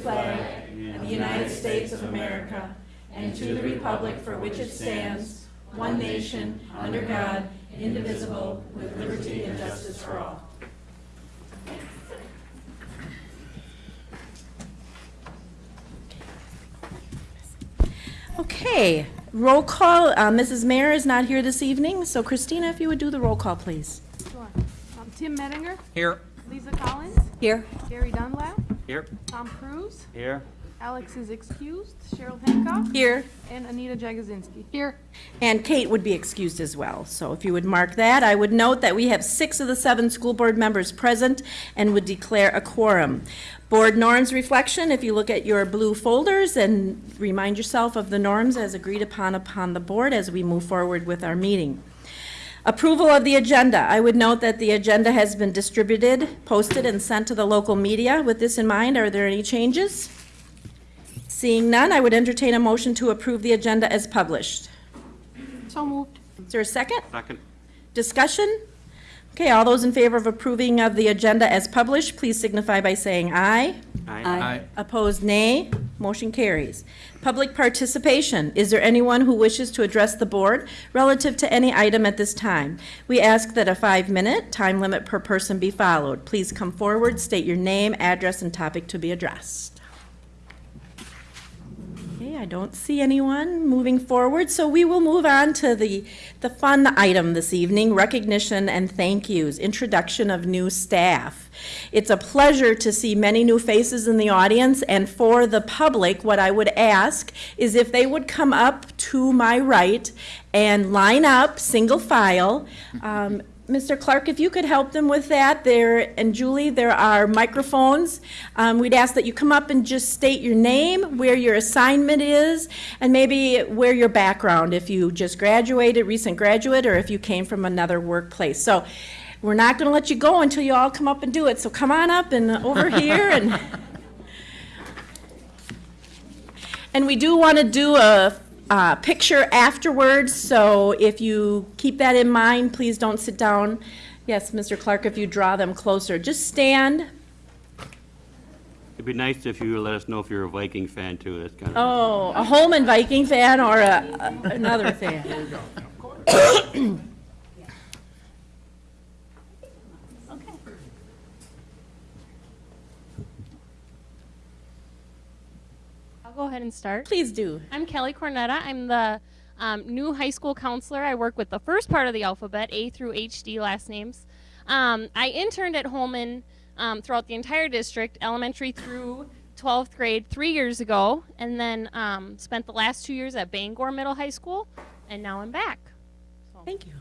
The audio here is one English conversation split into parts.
flag of the United States of America and to the republic for which it stands, one nation, under God, indivisible, with liberty and justice for all. Okay, roll call. Uh, Mrs. Mayor is not here this evening, so Christina, if you would do the roll call, please. Sure. Um, Tim Mettinger, Here. Lisa Collins, Here. Gary Dunlap, Here. Tom Cruise, Here. Alex is excused, Cheryl Hancock, Here. and Anita Jagozinski. Here. And Kate would be excused as well. So if you would mark that, I would note that we have six of the seven school board members present and would declare a quorum. Board norms reflection, if you look at your blue folders and remind yourself of the norms as agreed upon upon the board as we move forward with our meeting. Approval of the agenda. I would note that the agenda has been distributed, posted, and sent to the local media. With this in mind, are there any changes? Seeing none, I would entertain a motion to approve the agenda as published. So moved. Is there a second? Second. Discussion? Okay, all those in favor of approving of the agenda as published, please signify by saying aye. Aye. Opposed, nay. Motion carries. Public participation. Is there anyone who wishes to address the board relative to any item at this time? We ask that a five-minute time limit per person be followed. Please come forward, state your name, address, and topic to be addressed. I don't see anyone moving forward, so we will move on to the, the fun item this evening, recognition and thank yous, introduction of new staff. It's a pleasure to see many new faces in the audience, and for the public, what I would ask is if they would come up to my right and line up, single file. Um, Mr. Clark, if you could help them with that, there, and Julie, there are microphones. Um, we'd ask that you come up and just state your name, where your assignment is, and maybe where your background, if you just graduated, recent graduate, or if you came from another workplace. So we're not gonna let you go until you all come up and do it, so come on up and over here and. And we do want to do a, a picture afterwards, so if you keep that in mind, please don't sit down. Yes, Mr. Clark, if you draw them closer, just stand. It'd be nice if you let us know if you're a Viking fan too. That's kind of. Oh, a Holmen Viking fan or a, a- another fan? I'll go ahead and start. Please do. I'm Kelly Cornetta. I'm the um, new high school counselor. I work with the first part of the alphabet, A through HD last names. Um, I interned at Holmen um, throughout the entire district, elementary through 12th grade, three years ago, and then um, spent the last two years at Bangor Middle High School, and now I'm back. Thank you.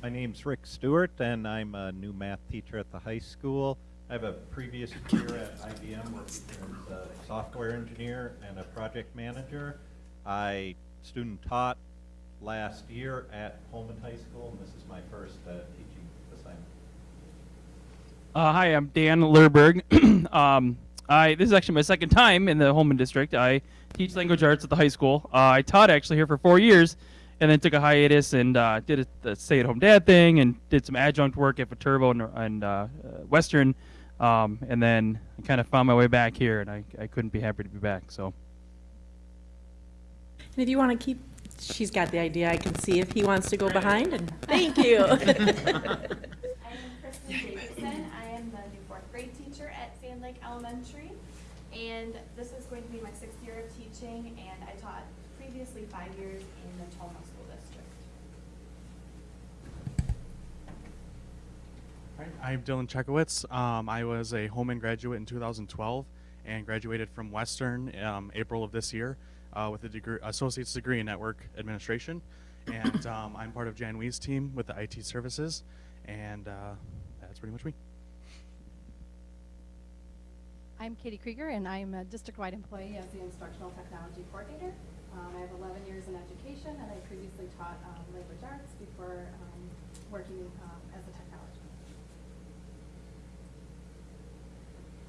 My name's Rick Stewart, and I'm a new math teacher at the high school. I have a previous career at IBM working as a software engineer and a project manager. I student taught last year at Holmen High School, and this is my first uh, teaching assignment. Uh, hi, I'm Dan Lerberg. um, I this is actually my second time in the Holmen district. I teach language arts at the high school. Uh, I taught actually here for four years, and then took a hiatus and uh, did a, the stay-at-home dad thing and did some adjunct work at Viterbo and, and uh, uh, Western, um, and then I kind of found my way back here, and I, I couldn't be happy to be back. So. And if you want to keep, she's got the idea, I can see if he wants to go behind, and thank you. I am Kristen Davidson. I am the new fourth grade teacher at Sand Lake Elementary. And this is going to be my sixth year of teaching, and I taught previously five years in the Tomah School District. Hi, I'm Dylan Chekowitz. Um, I was a Holmen graduate in 2012 and graduated from Western um, April of this year uh, with a degree, associate's degree in network administration. And um, I'm part of Jan Wee's team with the IT services, and uh, that's pretty much me. I'm Katie Krieger, and I'm a district-wide employee as the Instructional Technology Coordinator. Um, I have 11 years in education, and I previously taught um, language arts before um, working um, as a technology.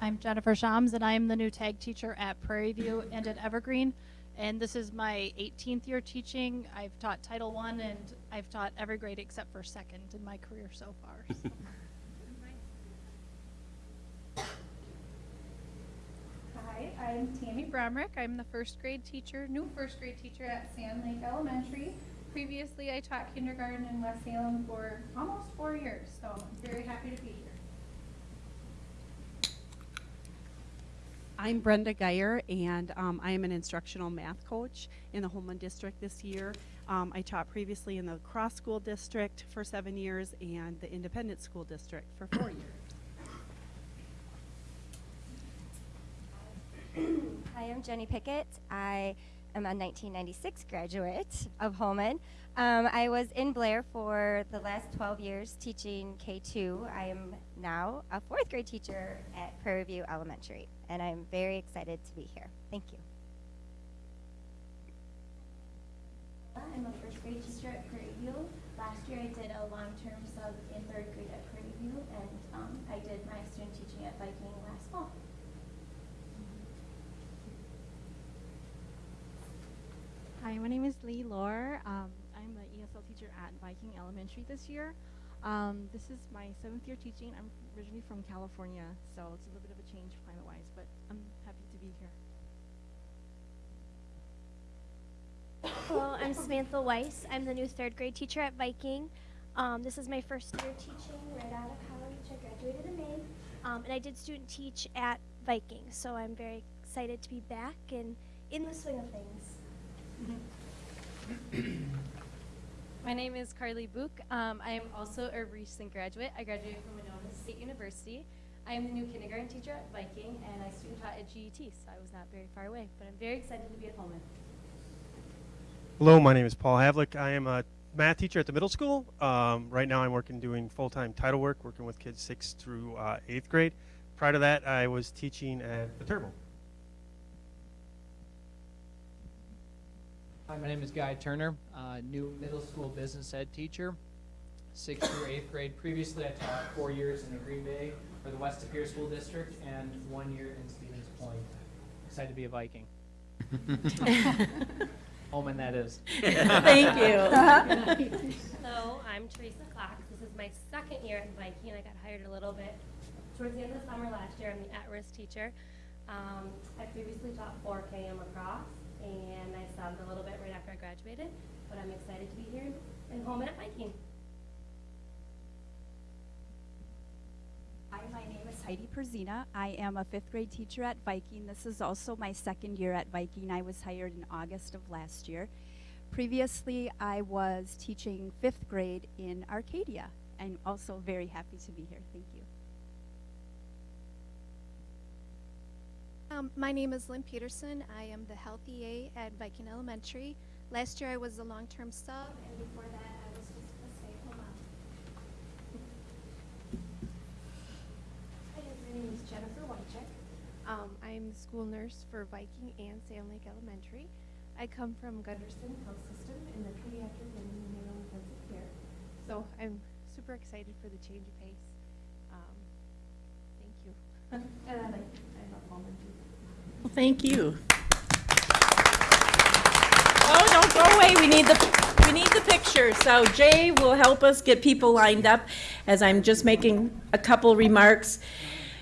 I'm Jennifer Shams, and I am the new tag teacher at Prairie View and at Evergreen. And this is my 18th year teaching. I've taught Title I, and I've taught every grade except for second in my career so far. so. Hi, I'm Tammy Bromrick. I'm the first grade teacher, new first grade teacher at Sand Lake Elementary. Previously, I taught kindergarten in West Salem for almost four years, so I'm very happy to be here. I'm Brenda Geyer, and um, I am an instructional math coach in the Holmen District this year. Um, I taught previously in the Cross School District for seven years and the Independent School District for four years. Hi, I'm Jenny Pickett. I am a 1996 graduate of Holmen. Um, I was in Blair for the last 12 years teaching K2. I am now a fourth grade teacher at Prairie View Elementary, and I'm very excited to be here. Thank you. I'm a first grade teacher at Prairie View. Last year I did a long-term sub in third grade at Prairie View, and um, I did my student teaching at Viking last fall. Hi, my name is Lee Lore. Um, I'm an ESL teacher at Viking Elementary this year. Um, this is my seventh year teaching. I'm originally from California, so it's a little bit of a change climate-wise, but I'm happy to be here. Hello, I'm Samantha Weiss. I'm the new third grade teacher at Viking. Um, this is my first year teaching right out of college. I graduated in May. Um, and I did student teach at Viking, so I'm very excited to be back and in the swing of things. My name is Carly Book. Um, I am also a recent graduate. I graduated from Winona State University. I am the new kindergarten teacher at Viking, and I student taught at GET, so I was not very far away. But I'm very excited to be at Holmen. Hello, my name is Paul Havlick. I am a math teacher at the middle school. Um, right now, I'm working doing full-time title work, working with kids sixth through uh, eighth grade. Prior to that, I was teaching at Viterbo. Hi, my name is Guy Turner, uh, new middle school business ed teacher, sixth through eighth grade. Previously, I taught four years in the Green Bay for the West Superior School District and one year in Stevens Point. Excited to be a Viking. Holmen, that is. Thank you. Hello, I'm Teresa Cox. This is my second year at Viking. I got hired a little bit towards the end of the summer last year. I'm the at-risk teacher. Um, I previously taught 4KM across, and I subbed a little bit right after I graduated. But I'm excited to be here in Holmen at Viking. Hi, my name is Heidi Perzina. I am a fifth grade teacher at Viking. This is also my second year at Viking. I was hired in August of last year. Previously, I was teaching fifth grade in Arcadia. I'm also very happy to be here. Thank you. Um, my name is Lynn Peterson. I am the health EA at Viking Elementary. Last year I was a long-term sub, and before that I was just a stay-at-home mom. Hi, my name is Jennifer Wycheck. Um, I'm the school nurse for Viking and Sand Lake Elementary. I come from Gundersen Health System in the pediatric and neonatal intensive care. So I'm super excited for the change of pace. Well, thank you. Oh, don't go away. We need the, we need the picture. So Jay will help us get people lined up as I'm just making a couple remarks.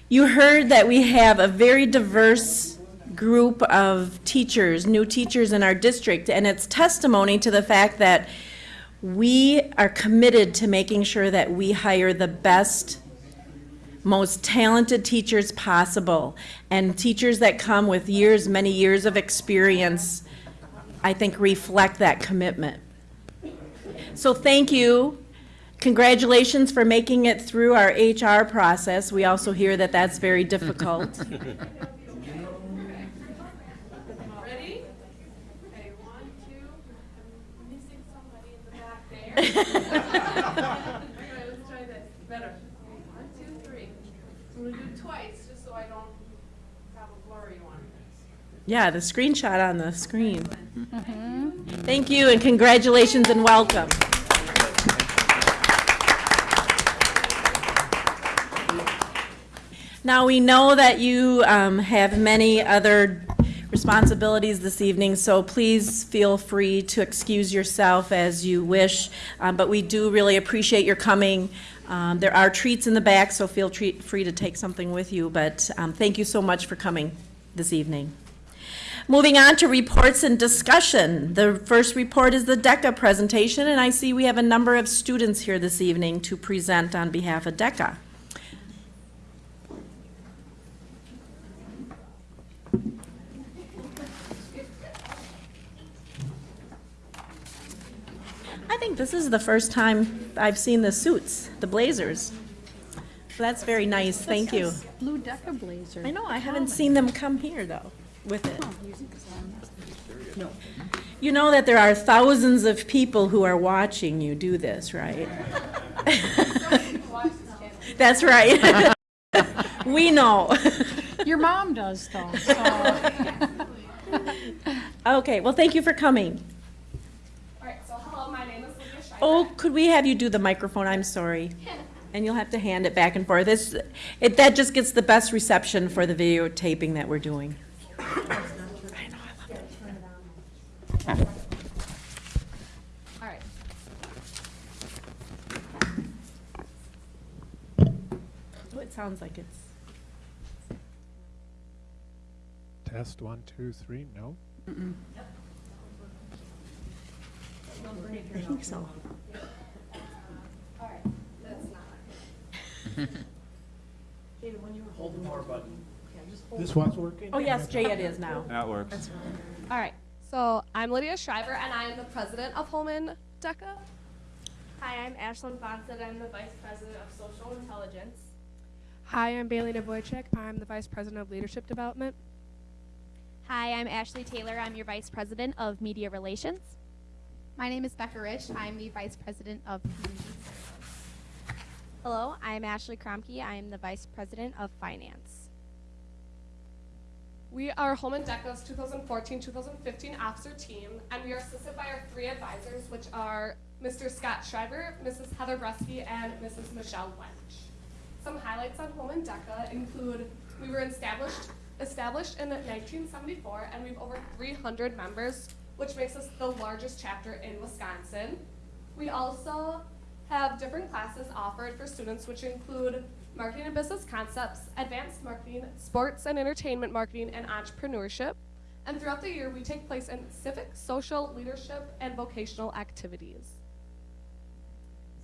You heard that we have a very diverse group of teachers, new teachers in our district, and it's testimony to the fact that we are committed to making sure that we hire the best most talented teachers possible and teachers that come with years, many years of experience, I think reflect that commitment. So thank you. Congratulations for making it through our HR process. We also hear that that's very difficult. Ready? Okay, one, two, I'm missing somebody in the back there. Okay, let's try this, better. Okay, One, two, three. So we're gonna do it twice, just so I don't have a blurry one. Yeah, the screenshot on the screen. Thank you and congratulations and welcome. Now, we know that you um, have many other responsibilities this evening, so please feel free to excuse yourself as you wish. Um, But we do really appreciate your coming. Um, There are treats in the back, so feel free to take something with you, but um, thank you so much for coming. this evening. Moving on to reports and discussion. The first report is the DECA presentation, and I see we have a number of students here this evening to present on behalf of DECA. I think this is the first time I've seen the suits, the blazers. That's very nice, thank you. Blue DECA blazer. I know, I haven't seen them come here, though, with it. No. You know that there are thousands of people who are watching you do this, right? That's right. We know. Your mom does though, so. Okay, well, thank you for coming. All right, so hello, my name is Lydia Schreiber. Oh, could we have you do the microphone? I'm sorry. And you'll have to hand it back and forth. This, it, that just gets the best reception for the videotaping that we're doing. All right. Oh, it sounds like it's. Test one, two, three, no? I think so. All right, that's not. Hold the power button. This one's working? Oh, yes, Jay, it is now. That works. All right, so I'm Lydia Schreiber, and I am the president of Holmen DECA. Hi, I'm Ashlyn Fonset. I'm the Vice President of Social Intelligence. Hi, I'm Bailey Boychek. I'm the vice president of leadership development. Hi, I'm Ashley Taylor. I'm your Vice President of Media Relations. My name is Becca Rich. I'm the Vice President of Community Services. Hello, I'm Ashley Kromke. I am the Vice President of Finance. We are Holmen DECA's 2014-2015 officer team, and we are assisted by our three advisors, which are Mr. Scott Schreiber, Mrs. Heather Bresky, and Mrs. Michelle Wench. Some highlights on Holmen DECA include we were established established in 1974, and we have over 300 members, which makes us the largest chapter in Wisconsin. We also have different classes offered for students, which include marketing and business concepts, advanced marketing, sports and entertainment marketing, and entrepreneurship. And throughout the year, we take place in civic, social, leadership, and vocational activities.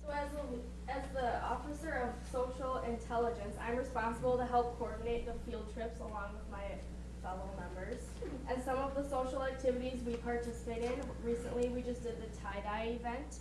So as the, as the Officer of Social Intelligence, I'm responsible to help coordinate the field trips along with my fellow members. And some of the social activities we participate in, recently we just did the tie-dye event,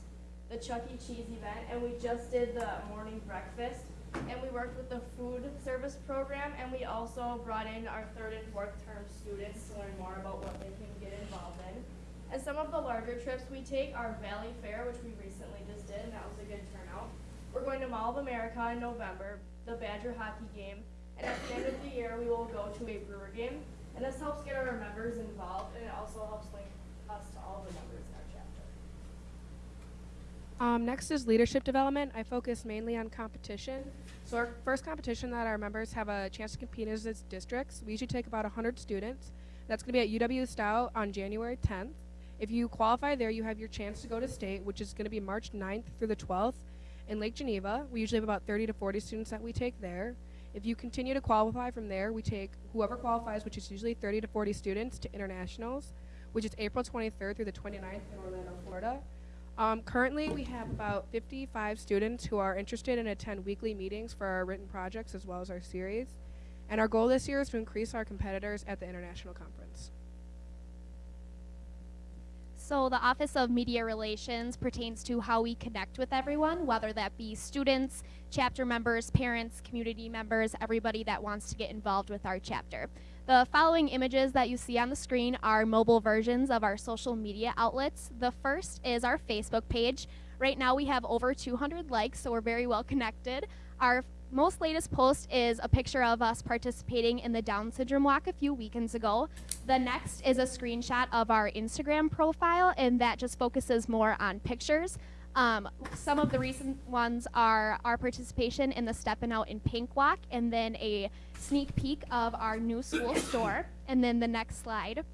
the Chuck E. Cheese event, and we just did the morning breakfast. And we worked with the food service program, and we also brought in our third and fourth term students to learn more about what they can get involved in. And some of the larger trips we take are Valley Fair, which we recently just did, and that was a good turnout. We're going to Mall of America in November, the Badger hockey game, and at the end of the year, we will go to a Brewer game. And this helps get our members involved, and it also helps link us to all the members. Um, next is leadership development. I focus mainly on competition. So our first competition that our members have a chance to compete is districts. We usually take about 100 students. That's going to be at UW Stout on January 10th. If you qualify there, you have your chance to go to state, which is going to be March 9th through the 12th in Lake Geneva. We usually have about 30 to 40 students that we take there. If you continue to qualify from there, we take whoever qualifies, which is usually 30 to 40 students, to internationals, which is April 23rd through the 29th in Orlando, Florida. Um, currently, we have about 55 students who are interested and attend weekly meetings for our written projects as well as our series. And our goal this year is to increase our competitors at the international conference. So, the Office of Media Relations pertains to how we connect with everyone, whether that be students, chapter members, parents, community members, everybody that wants to get involved with our chapter. The following images that you see on the screen are mobile versions of our social media outlets. The first is our Facebook page. Right now, we have over 200 likes, so we're very well connected. Our most latest post is a picture of us participating in the Down Syndrome Walk a few weekends ago. The next is a screenshot of our Instagram profile, and that just focuses more on pictures. Um, some of the recent ones are our participation in the Steppin' Out in Pink Walk, and then a sneak peek of our new school store. And then the next slide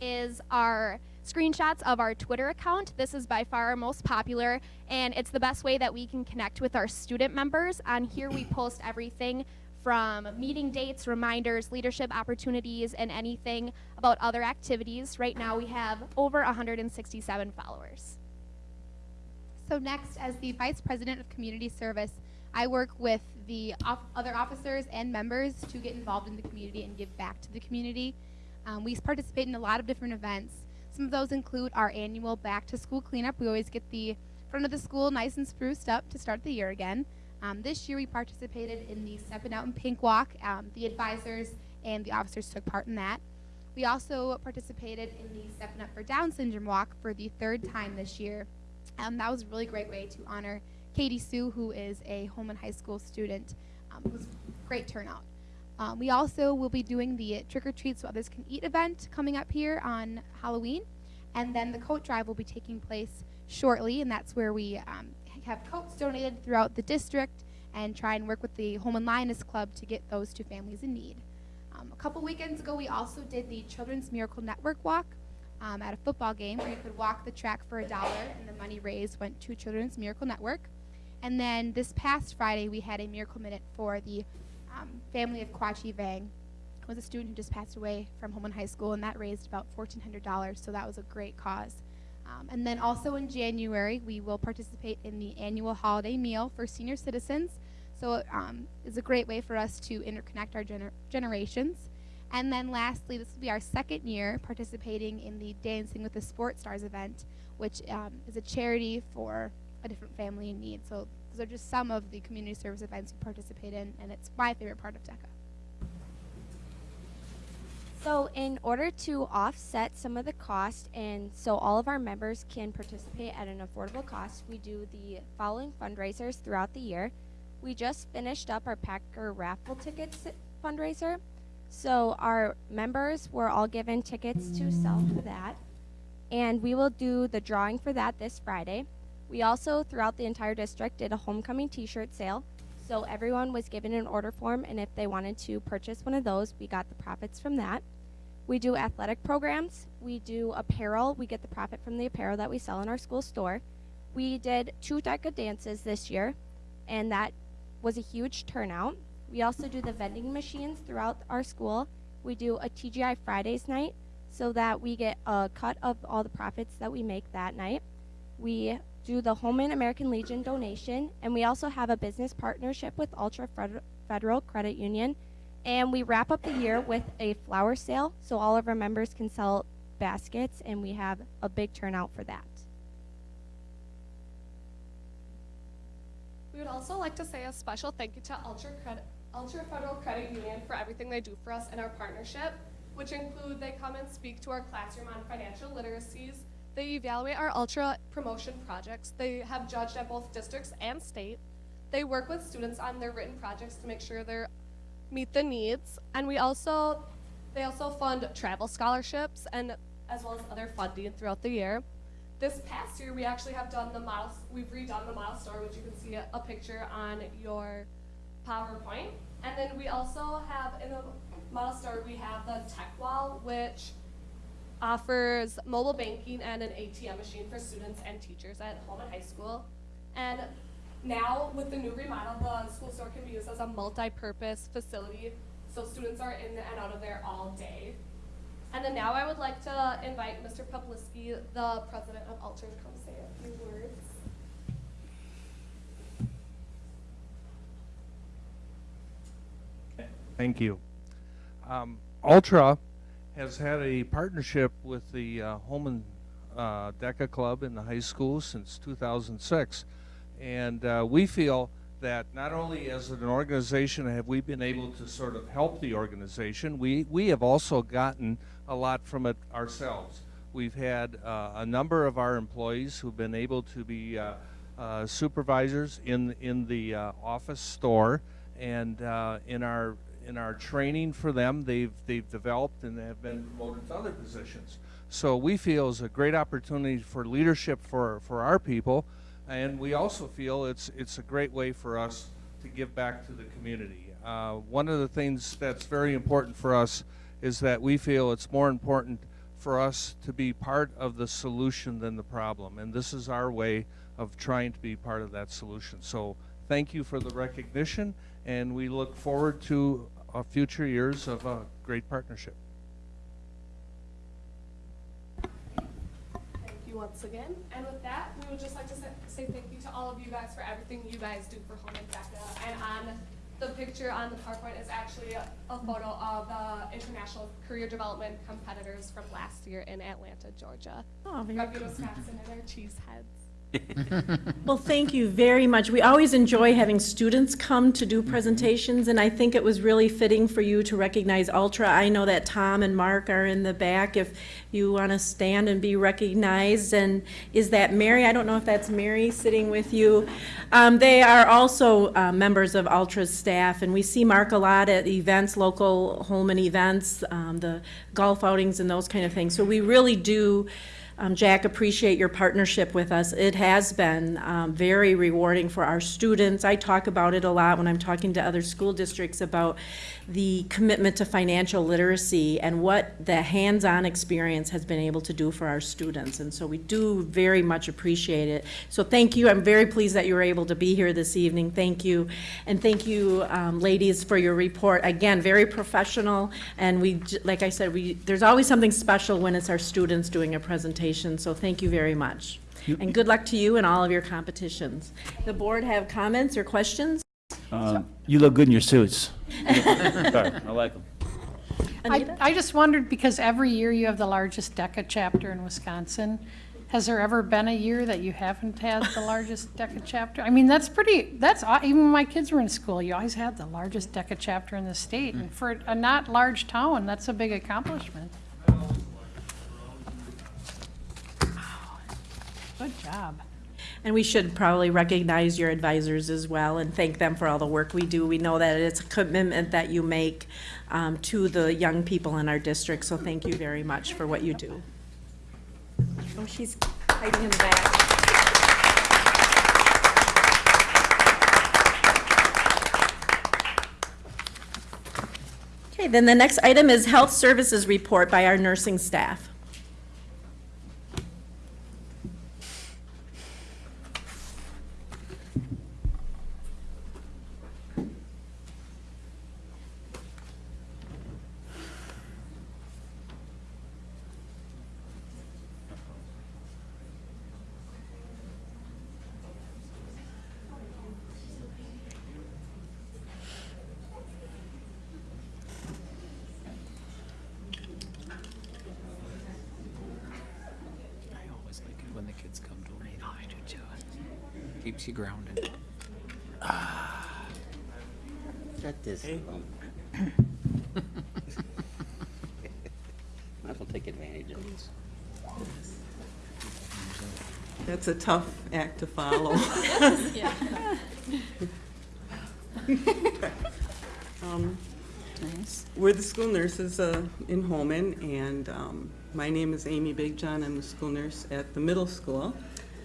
is our screenshots of our Twitter account. This is by far our most popular, and it's the best way that we can connect with our student members. On here, we post everything from meeting dates, reminders, leadership opportunities, and anything about other activities. Right now, we have over 167 followers. So next, as the Vice President of Community Service, I work with the off- other officers and members to get involved in the community and give back to the community. Um, we participate in a lot of different events. Some of those include our annual back to school cleanup. We always get the front of the school nice and spruced up to start the year again. Um, this year we participated in the Stepping Out in Pink Walk. Um, the advisors and the officers took part in that. We also participated in the Stepping Up for Down Syndrome Walk for the third time this year. Um, that was a really great way to honor Katie Sue, who is a Holmen High School student. Um, it was great turnout. Um, we also will be doing the Trick or Treat So Others Can Eat event coming up here on Halloween. And then the coat drive will be taking place shortly, and that's where we um, have coats donated throughout the district and try and work with the Holmen Lioness Club to get those to families in need. Um, a couple weekends ago, we also did the Children's Miracle Network Walk um, at a football game where you could walk the track for a dollar, and the money raised went to Children's Miracle Network. And then this past Friday, we had a Miracle Minute for the um, family of Kwachi Vang. It was a student who just passed away from Holmen High School, and that raised about $1,400, so that was a great cause. Um, and then also in January, we will participate in the annual holiday meal for senior citizens. So um, it's a great way for us to interconnect our gener- generations. And then lastly, this will be our second year participating in the Dancing with the Sports Stars event, which um, is a charity for a different family in need. So those are just some of the community service events we participate in, and it's my favorite part of DECA. So, in order to offset some of the cost and so all of our members can participate at an affordable cost, we do the following fundraisers throughout the year. We just finished up our Packer raffle tickets fundraiser. So, our members were all given tickets to sell for that. And we will do the drawing for that this Friday. We also, throughout the entire district, did a homecoming t shirt sale. So everyone was given an order form, and if they wanted to purchase one of those, we got the profits from that. We do athletic programs. We do apparel. We get the profit from the apparel that we sell in our school store. We did two DECA dances this year, and that was a huge turnout. We also do the vending machines throughout our school. We do a TGI Fridays night so that we get a cut of all the profits that we make that night. We do the Holmen American Legion donation, and we also have a business partnership with Altra Federal Credit Union. And we wrap up the year with a flower sale, so all of our members can sell baskets, and we have a big turnout for that. We would also like to say a special thank you to Altra, Credit, Altra Federal Credit Union for everything they do for us in our partnership, which include they come and speak to our classroom on financial literacies. They evaluate our Altra promotion projects. They have judged at both districts and state. They work with students on their written projects to make sure they meet the needs. And we also, they also fund travel scholarships and as well as other funding throughout the year. This past year, we actually have done the model, we've redone the model store, which you can see a, picture on your PowerPoint. And then we also have, in the model store, we have the tech wall, which offers mobile banking and an ATM machine for students and teachers at Holmen High School. And now, with the new remodel, the school store can be used as a multi-purpose facility, so students are in and out of there all day. And then now I would like to invite Mr. Popliski, the president of Altra, to come say a few words. Thank you. Um, Altra has had a partnership with the uh, Holmen uh, DECA Club in the high school since 2006. And uh, we feel that not only as an organization have we been able to sort of help the organization, we, we have also gotten a lot from it ourselves. We've had uh, a number of our employees who've been able to be uh, uh, supervisors in, in the uh, office store and in our in our training for them, they've they've developed and they have been promoted to other positions. So we feel is a great opportunity for leadership for for our people, and we also feel it's it's a great way for us to give back to the community. Uh, one of the things that's very important for us is that we feel it's more important for us to be part of the solution than the problem, and this is our way of trying to be part of that solution. So thank you for the recognition, and we look forward to uh, future years of a great partnership. Thank you once again. And with that, we would just like to say, say thank you to all of you guys for everything you guys do for Holmen DECA. And on the picture on the PowerPoint is actually a, a photo of the international career development competitors from last year in Atlanta, Georgia. Oh, very Rugby, cool. Wisconsin, and their cheese heads. Well, thank you very much. We always enjoy having students come to do presentations, and I think it was really fitting for you to recognize Altra. I know that Tom and Mark are in the back if you want to stand and be recognized. And is that Mary? I don't know if that's Mary sitting with you. Um, They are also uh, members of Altra's staff, and we see Mark a lot at events, local Holmen events, um, the golf outings and those kind of things. So we really do um, Jack, appreciate your partnership with us. It has been um, very rewarding for our students. I talk about it a lot when I'm talking to other school districts about the commitment to financial literacy and what the hands-on experience has been able to do for our students. And so we do very much appreciate it. So thank you. I'm very pleased that you were able to be here this evening. Thank you. And thank you, um, ladies, for your report. Again, very professional. And we, like I said, we, there's always something special when it's our students doing a presentation. So thank you very much. And good luck to you in all of your competitions. The board have comments or questions? Um, You look good in your suits. Sorry, I like them. I, I just wondered, because every year you have the largest DECA chapter in Wisconsin, has there ever been a year that you haven't had the largest DECA chapter? I mean, that's pretty, that's, aw- even when my kids were in school, you always had the largest DECA chapter in the state. And for a not large town, that's a big accomplishment. Good job. And we should probably recognize your advisors as well and thank them for all the work we do. We know that it's a commitment that you make um, to the young people in our district, so thank you very much for what you do. Oh, she's hiding in the back. Okay, then the next item is Health Services Report by our nursing staff. I always like it when the kids come to me. Oh, I do too. Keeps you grounded. Shut this. Might as well take advantage of this. That's a tough act to follow. Yeah. Um, We're the school nurses uh, in Holmen, and um, my name is Amy Big John. I'm the school nurse at the middle school.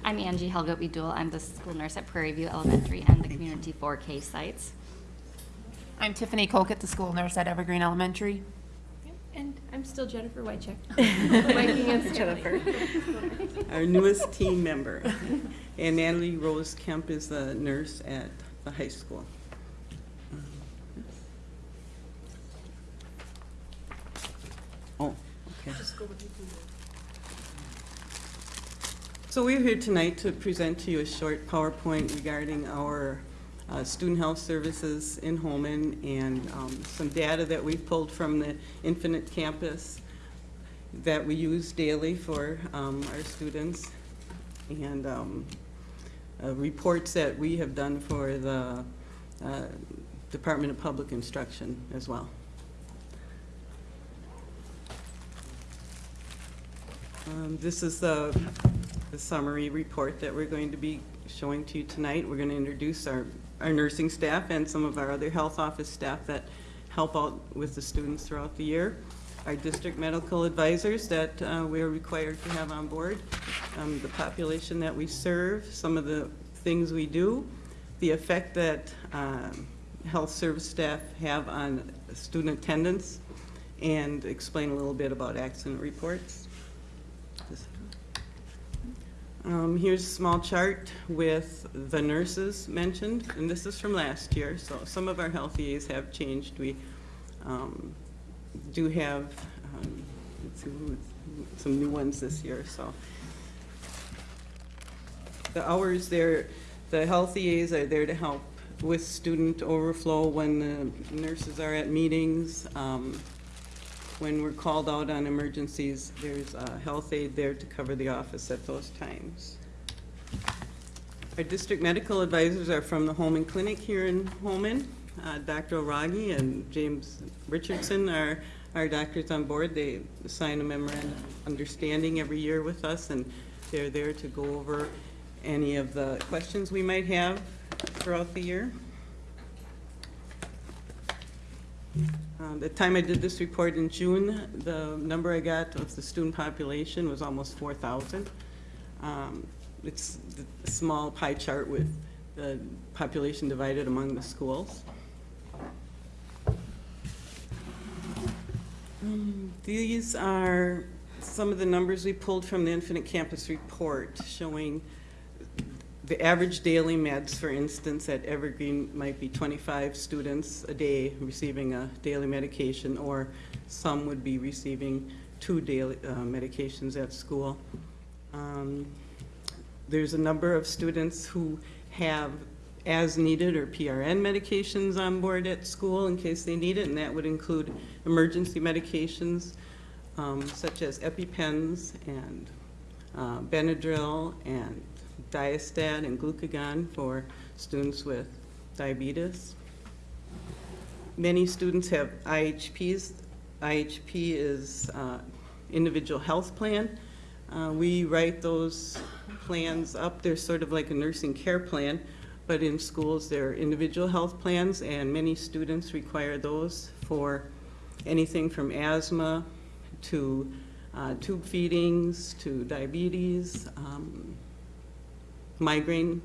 I'm Angie Helgut Bedul. I'm the school nurse at Prairie View Elementary and the Community 4K sites. I'm Tiffany Kokett, the school nurse at Evergreen Elementary. And I'm still Jennifer Wycheck. Viking and Jennifer. Our newest team member. And Natalie Rose Kemp is the nurse at the high school. Oh, okay. So we're here tonight to present to you a short PowerPoint regarding our uh, student health services in Holmen and um, some data that we've pulled from the Infinite Campus that we use daily for um, our students and um, uh, reports that we have done for the uh, Department of Public Instruction as well. Um, This is the, the summary report that we're going to be showing to you tonight. We're going to introduce our, our nursing staff and some of our other health office staff that help out with the students throughout the year. Our district medical advisors that uh, we are required to have on board, um, the population that we serve, some of the things we do, the effect that um, health service staff have on student attendance, and explain a little bit about accident reports. Um, Here's a small chart with the nurses mentioned, and this is from last year, so some of our health EAs have changed. We um, do have um, see, some new ones this year, so. The hours there, the health EAs are there to help with student overflow when the nurses are at meetings. um, When we're called out on emergencies, there's a health aide there to cover the office at those times. Our district medical advisors are from the Holmen Clinic here in Holmen. Uh, Dr. O'Ragi and James Richardson are our doctors on board. They sign a memorandum of understanding every year with us, and they're there to go over any of the questions we might have throughout the year. Uh, The time I did this report in June, the number I got of the student population was almost 4,000. Um, It's a small pie chart with the population divided among the schools. Um, These are some of the numbers we pulled from the Infinite Campus Report showing the average daily meds, for instance, at Evergreen might be 25 students a day receiving a daily medication, or some would be receiving two daily uh, medications at school. Um, There's a number of students who have as-needed or PRN medications on board at school in case they need it, and that would include emergency medications um, such as EpiPens and uh, Benadryl and Diastat and glucagon for students with diabetes. Many students have IHPs. IHP is uh, individual health plan. Uh, We write those plans up. They're sort of like a nursing care plan, but in schools, they're individual health plans, and many students require those for anything from asthma to uh, tube feedings to diabetes, um, migraine.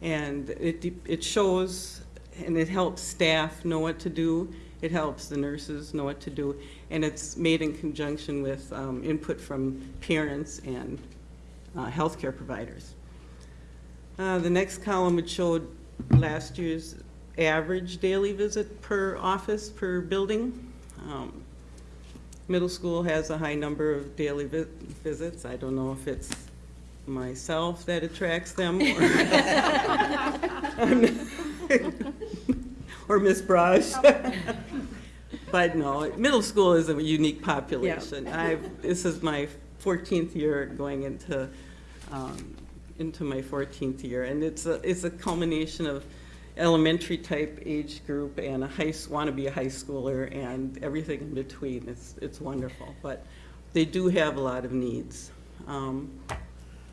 And it, it shows and it helps staff know what to do. It helps the nurses know what to do. And it's made in conjunction with um, input from parents and uh, healthcare providers. Uh, The next column would show last year's average daily visit per office, per building. Um, Middle school has a high number of daily vi- visits. I don't know if it's myself that attracts them or or Miss Brush. But no, middle school is a unique population. I've, this is my 14th year going into, um, into my 14th year. And it's a, it's a culmination of elementary type age group and a high, want to be a high schooler and everything in between. It's, it's wonderful. But they do have a lot of needs. Um,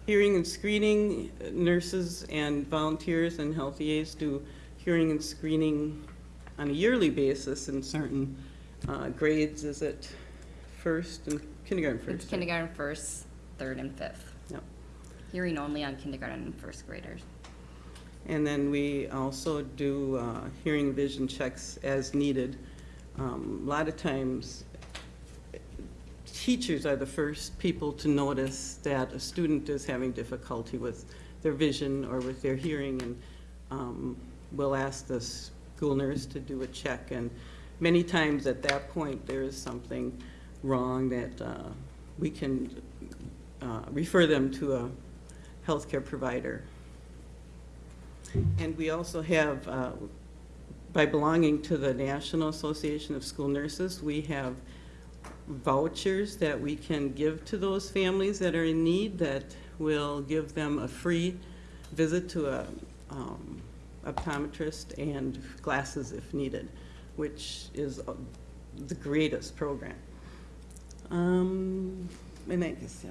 Hearing and screening, nurses and volunteers and health aides do hearing and screening on a yearly basis in certain uh, grades. Is it first and kindergarten first? It's kindergarten first, third, and fifth. Yep. Hearing only on kindergarten and first graders. And then we also do uh, hearing vision checks as needed. Um, A lot of times, teachers are the first people to notice that a student is having difficulty with their vision or with their hearing, and um, we'll ask the school nurse to do a check. And many times at that point, there is something wrong that uh, we can uh, refer them to a healthcare provider. And we also have, uh, by belonging to the National Association of School Nurses, we have vouchers that we can give to those families that are in need that will give them a free visit to a um, optometrist and glasses if needed, which is uh, the greatest program. Um, And I guess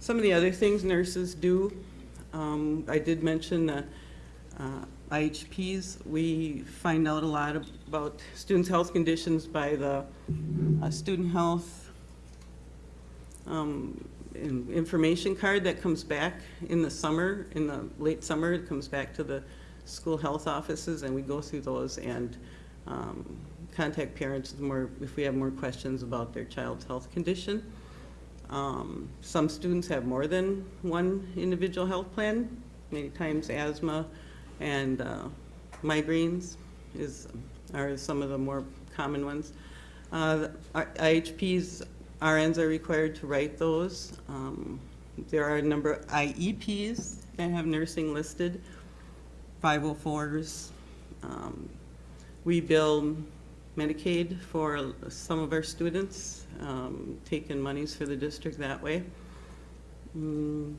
some of the other things nurses do, um, I did mention the uh, IHPs. We find out a lot about students' health conditions by the uh, student health um, information card that comes back in the summer, in the late summer, it comes back to the school health offices, and we go through those and um, contact parents more, if we have more questions about their child's health condition. Um, Some students have more than one individual health plan, many times asthma and uh, migraines is, are some of the more common ones. Uh, IHPs, RNs are required to write those. Um, There are a number of IEPs that have nursing listed, 504s. Um, We bill Medicaid for some of our students, um, taking monies for the district that way. Mm,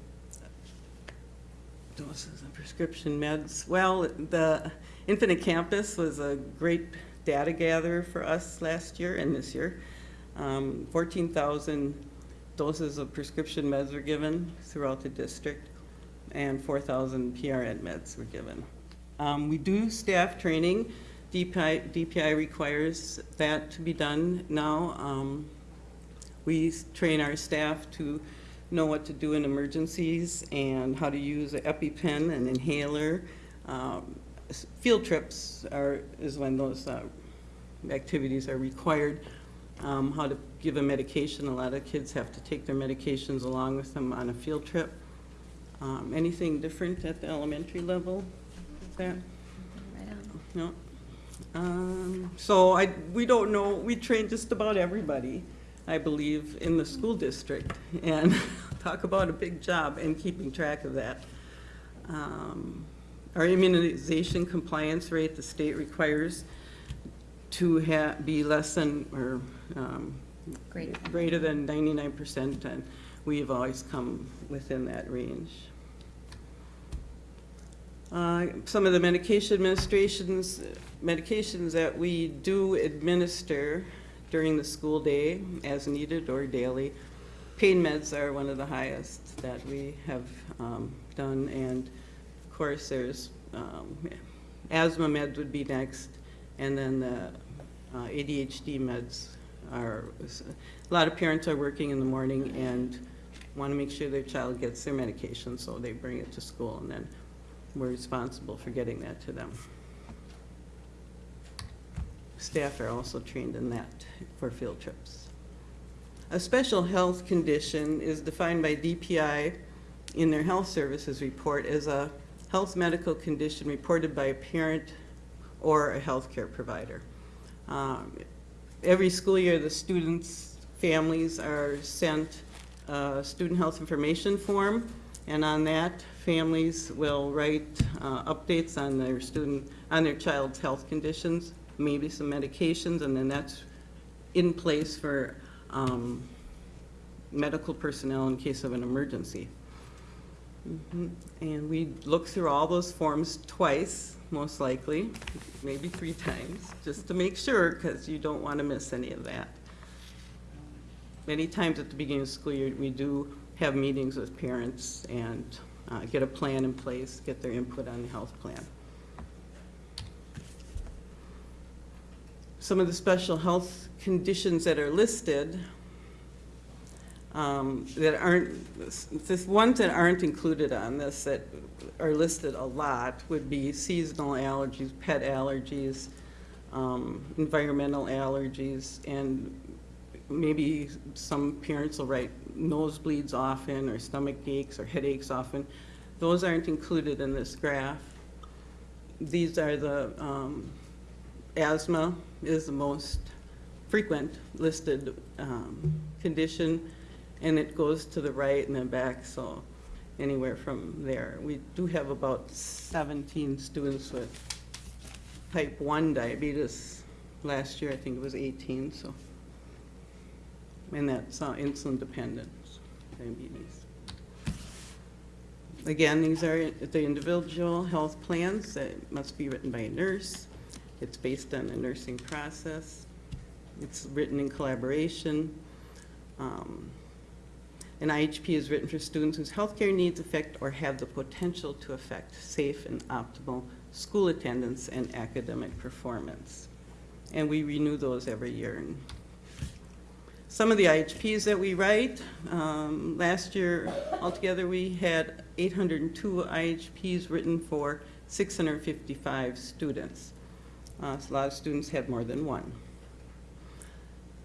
Doses of prescription meds. Well, the Infinite Campus was a great data gatherer for us last year and this year. Um, 14,000 doses of prescription meds were given throughout the district, and 4,000 PRN meds were given. Um, We do staff training. DPI, DPI requires that to be done now. Um, We train our staff to know what to do in emergencies and how to use an EpiPen, an inhaler. Um, Field trips are, is when those uh, activities are required. Um, How to give a medication, a lot of kids have to take their medications along with them on a field trip. Um, Anything different at the elementary level? Is that? Right No? Um, So I, we don't know, we train just about everybody, I believe, in the school district. And talk about a big job in keeping track of that. Um, Our immunization compliance rate, the state requires to ha, be less than, or, um, Greater. greater than ninety-nine percent, and we've always come within that range. Uh, Some of the medication administrations, medications that we do administer during the school day as needed or daily. Pain meds are one of the highest that we have um, done, and of course, there's um, asthma meds would be next, and then the uh, ADHD meds are, a lot of parents are working in the morning and want to make sure their child gets their medication, so they bring it to school, and then we're responsible for getting that to them. Staff are also trained in that for field trips. A special health condition is defined by DPI in their health services report as a health medical condition reported by a parent or a healthcare provider. Um, Every school year, the students' families are sent a student health information form, and on that, families will write uh, updates on their student, on their child's health conditions, maybe some medications, and then that's in place for um, medical personnel in case of an emergency. Mhm. And we look through all those forms twice, most likely, maybe three times, just to make sure, because you don't want to miss any of that. Many times at the beginning of school year, we do have meetings with parents and uh, get a plan in place, get their input on the health plan. Some of the special health conditions that are listed um, that aren't, the ones that aren't included on this that are listed a lot would be seasonal allergies, pet allergies, um, environmental allergies, and maybe some parents will write nosebleeds often, or stomach aches, or headaches often. Those aren't included in this graph. These are the, um, asthma is the most frequent listed um, condition, and it goes to the right and then back, so anywhere from there. We do have about 17 students with type 1 diabetes. Last year, I think it was 18, so. And that's uh, insulin dependent diabetes. Again, these are the individual health plans that must be written by a nurse. It's based on the nursing process. It's written in collaboration. Um, An IHP is written for students whose healthcare needs affect or have the potential to affect safe and optimal school attendance and academic performance. And we renew those every year. Some of the IHPs that we write, um, last year altogether, we had 802 IHPs written for 655 students. Uh, so A lot of students had more than one.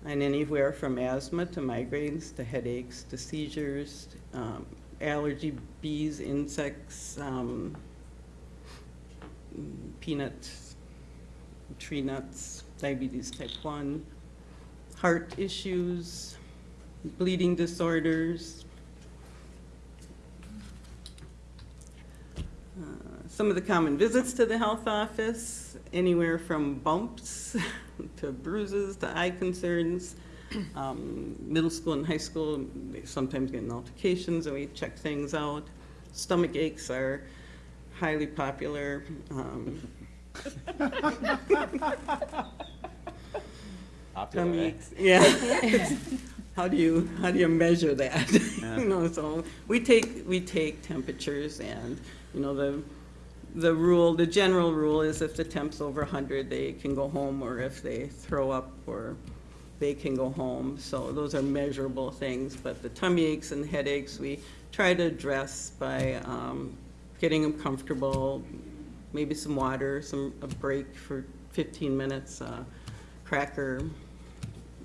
and anywhere from asthma to migraines to headaches to seizures, um, allergy, bees, insects, um, peanuts, tree nuts, diabetes type 1, heart issues, bleeding disorders. Uh, Some of the common visits to the health office, anywhere from bumps to bruises to eye concerns. Um, Middle school and high school, they sometimes get in altercations and we check things out. Stomach aches are highly popular. um, tummy eh? aches, Yeah. How do you, how do you measure that? Yeah. You know, so we take, we take temperatures and, you know, the, the rule, the general rule is if the temp's over hundred, they can go home, or if they throw up, or they can go home. So those are measurable things, but the tummy aches and headaches, we try to address by, um, getting them comfortable, maybe some water, some, a break for fifteen minutes, uh, cracker,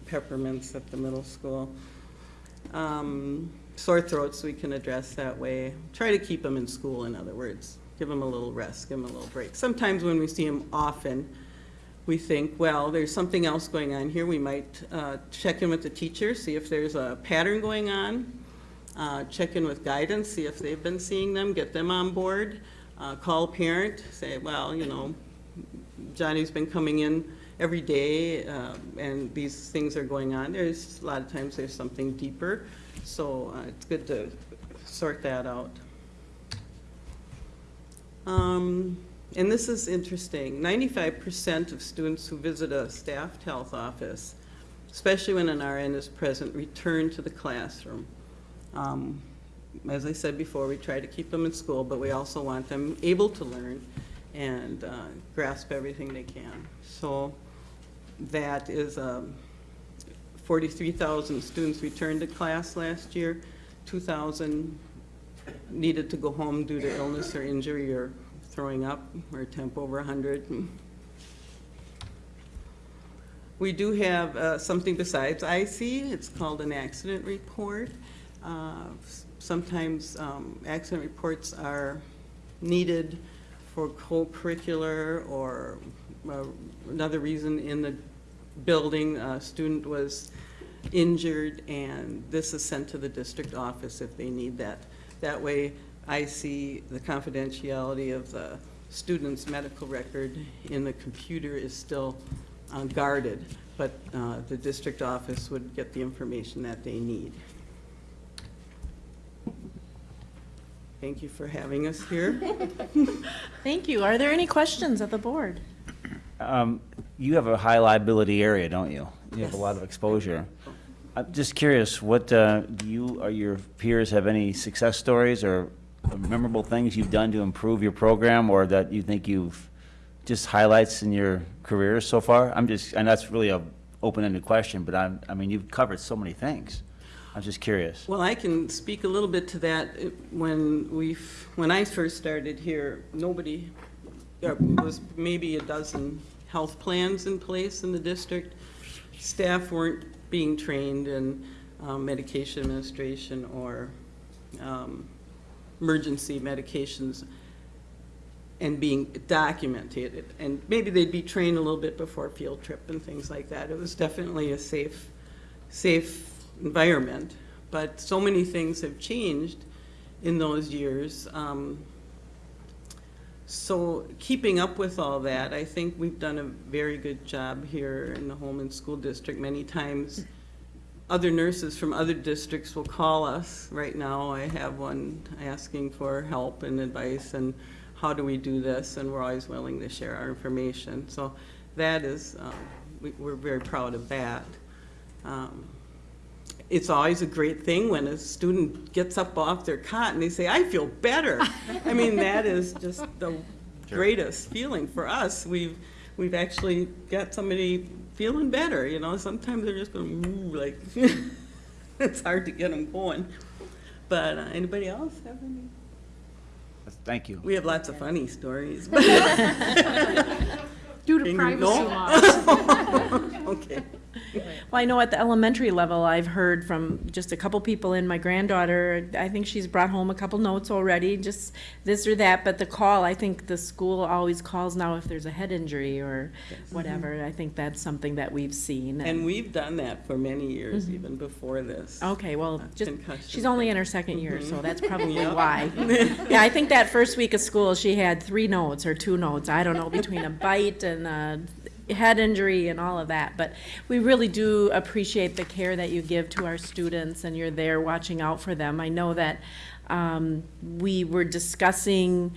peppermints at the middle school. Um, Sore throats, we can address that way. Try to keep them in school, in other words. Give them a little rest, give them a little break. Sometimes when we see them often, we think, well, there's something else going on here. We might uh, check in with the teacher, see if there's a pattern going on. Uh, Check in with guidance, see if they've been seeing them, get them on board. Uh, Call a parent, say, well, you know, Johnny's been coming in every day, uh, and these things are going on. There's, a lot of times there's something deeper, so uh, it's good to sort that out. Um, And this is interesting, ninety-five percent of students who visit a staffed health office, especially when an RN is present, return to the classroom. Um, As I said before, we try to keep them in school, but we also want them able to learn and uh, grasp everything they can. So that is, um, 43,000 students returned to class last year, 2,000 needed to go home due to illness or injury or throwing up or temp over 100. We do have uh, something besides IC, it's called an accident report. Uh, Sometimes um, accident reports are needed for co-curricular or uh, another reason in the building, a student was injured, and this is sent to the district office if they need that. That way, I see the confidentiality of the student's medical record in the computer is still uh, guarded, but uh, the district office would get the information that they need. Thank you for having us here. Thank you. Are there any questions at the board? Um, You have a high liability area, don't you? You have a lot of exposure. I'm just curious, what, uh, do you or your peers have any success stories or memorable things you've done to improve your program or that you think you've, just highlights in your career so far? I'm just, and that's really a open-ended question, but I'm, I mean, you've covered so many things. I'm just curious. Well, I can speak a little bit to that. When we, when I first started here, nobody, there was maybe a dozen health plans in place in the district. Staff weren't being trained in um, medication administration or um, emergency medications and being documented. And maybe they'd be trained a little bit before field trip and things like that. It was definitely a safe, safe environment. But so many things have changed in those years. Um, So keeping up with all that, I think we've done a very good job here in the Holmen School District. Many times, other nurses from other districts will call us. Right now, I have one asking for help and advice, and how do we do this? And we're always willing to share our information. So that is, um, we- we're very proud of that. Um, It's always a great thing when a student gets up off their cot and they say, I feel better. I mean, that is just the greatest feeling for us. We've, we've actually got somebody feeling better, you know? Sometimes they're just going, "Ooh," like, it's hard to get them going. But uh, anybody else have any? Thank you. We have lots of funny stories. Due to privacy laws. Okay. Well, I know at the elementary level, I've heard from just a couple people in my granddaughter, I think she's brought home a couple notes already, just this or that, but the call, I think the school always calls now if there's a head injury or whatever. I think that's something that we've seen. And we've done that for many years, Mhm. even before this. Okay, well, just, concussion she's only in her second year, so Mhm. that's probably why. Yeah, I think that first week of school, she had three notes or two notes, I don't know, between a bite and a head injury and all of that. But we really do appreciate the care that you give to our students and you're there watching out for them. I know that um, we were discussing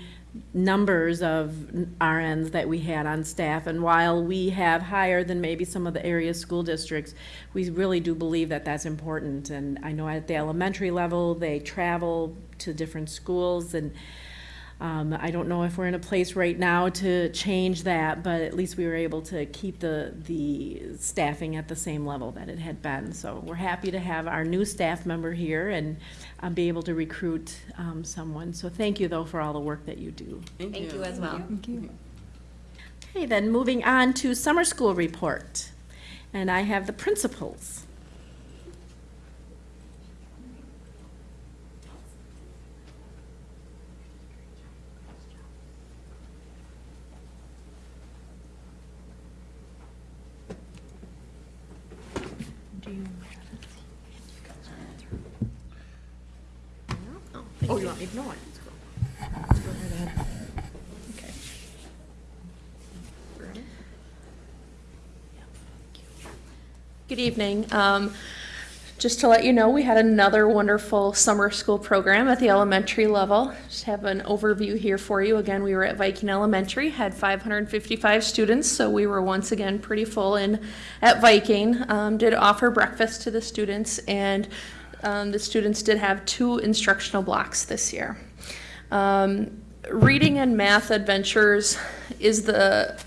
numbers of RNs that we had on staff. And while we have higher than maybe some of the area school districts, we really do believe that that's important. And I know at the elementary level, they travel to different schools and um, I don't know if we're in a place right now to change that, but at least we were able to keep the, the staffing at the same level that it had been. So we're happy to have our new staff member here and um, be able to recruit um, someone. So thank you, though, for all the work that you do. Thank Thank you as well. Thank you. Okay, then moving on to summer school report. And I have the principals. Oh, you want me it? Let's go. Let's go right ahead. Okay. Good evening. Um, Just to let you know, we had another wonderful summer school program at the elementary level. Just have an overview here for you. Again, we were at Viking Elementary, had 555 students, so we were once again pretty full in at Viking. Um, Did offer breakfast to the students, and um, the students did have two instructional blocks this year. Um, Reading and Math Adventures is the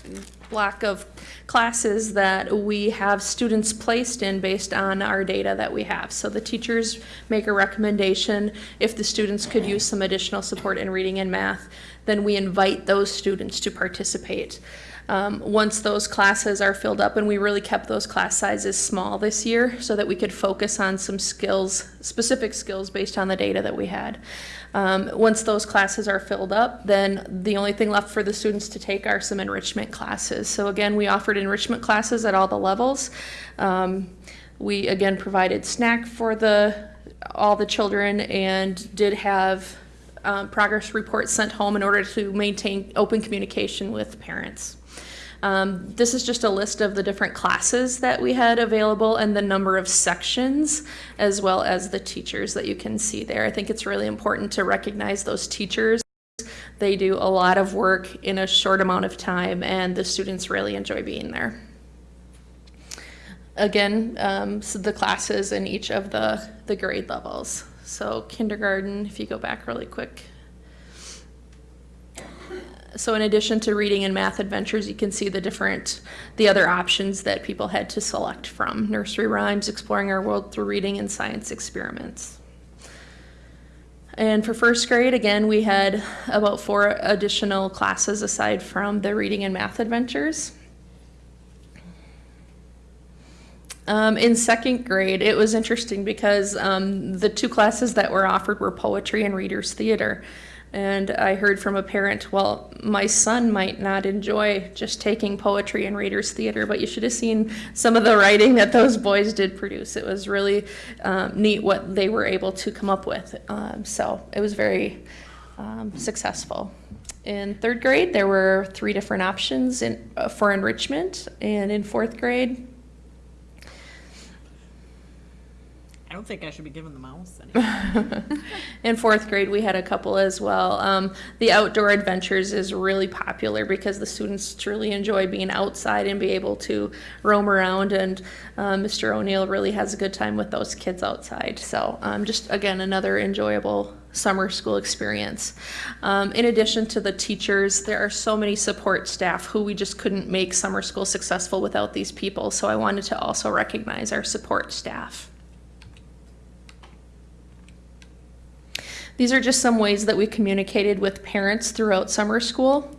block of classes that we have students placed in based on our data that we have. So the teachers make a recommendation if the students could use some additional support in reading and math, then we invite those students to participate. Um, once those classes are filled up, and we really kept those class sizes small this year so that we could focus on some skills, specific skills based on the data that we had. Um, once those classes are filled up, then the only thing left for the students to take are some enrichment classes. So again, we offered enrichment classes at all the levels. Um, we again provided snack for the all the children and did have um, progress reports sent home in order to maintain open communication with parents. Um, this is just a list of the different classes that we had available and the number of sections, as well as the teachers that you can see there. I think it's really important to recognize those teachers. They do a lot of work in a short amount of time, and the students really enjoy being there. Again, um, so the classes in each of the, the grade levels. So kindergarten, if you go back really quick, so in addition to reading and math adventures, you can see the different, the other options that people had to select from. Nursery rhymes, exploring our world through reading, and science experiments. And for first grade, again, we had about four additional classes aside from the reading and math adventures. Um, in second grade, it was interesting because um, the two classes that were offered were poetry and readers theater. And I heard from a parent, well, my son might not enjoy just taking poetry and readers theater, but you should have seen some of the writing that those boys did produce. It was really um, neat what they were able to come up with. Um, so it was very um, successful. In third grade, there were three different options in, uh, for enrichment, and in fourth grade, I don't think I should be given the mouse. In fourth grade, we had a couple as well. Um, the outdoor adventures is really popular because the students truly enjoy being outside and be able to roam around. And uh, Mr. O'Neill really has a good time with those kids outside. So um, just again, another enjoyable summer school experience. Um, in addition to the teachers, there are so many support staff who we just couldn't make summer school successful without these people. So I wanted to also recognize our support staff. These are just some ways that we communicated with parents throughout summer school.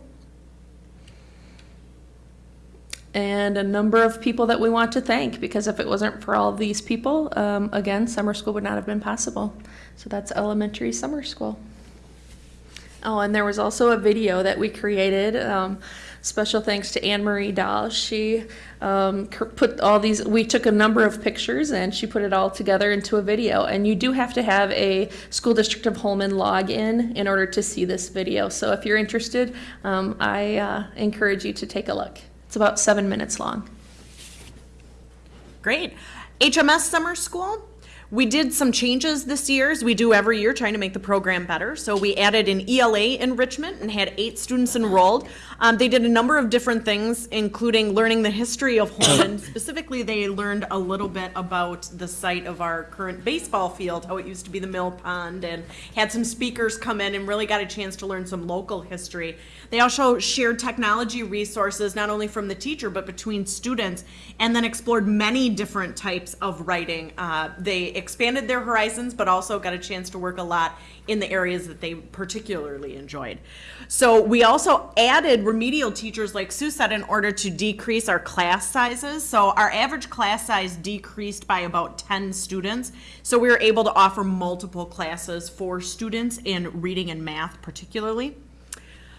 and a number of people that we want to thank because if it wasn't for all these people, um, again, summer school would not have been possible. So that's elementary summer school. Oh, and there was also a video that we created. Um, special thanks to Anne Marie Dahl. She um, put all these, we took a number of pictures and she put it all together into a video. And you do have to have a School District of Holmen login in order to see this video. So if you're interested, um, I uh, encourage you to take a look. It's about seven minutes long. Great. HMS Summer School. We did some changes this year, as we do every year, trying to make the program better. So we added an ELA enrichment and had eight students enrolled. Um, they did a number of different things, including learning the history of Holmen. Specifically, they learned a little bit about the site of our current baseball field, how it used to be the mill pond, and had some speakers come in and really got a chance to learn some local history. They also shared technology resources, not only from the teacher, but between students, and then explored many different types of writing. Uh, they expanded their horizons, but also got a chance to work a lot in the areas that they particularly enjoyed. So we also added remedial teachers, like Sue said, in order to decrease our class sizes. So our average class size decreased by about 10 students. So we were able to offer multiple classes for students in reading and math particularly.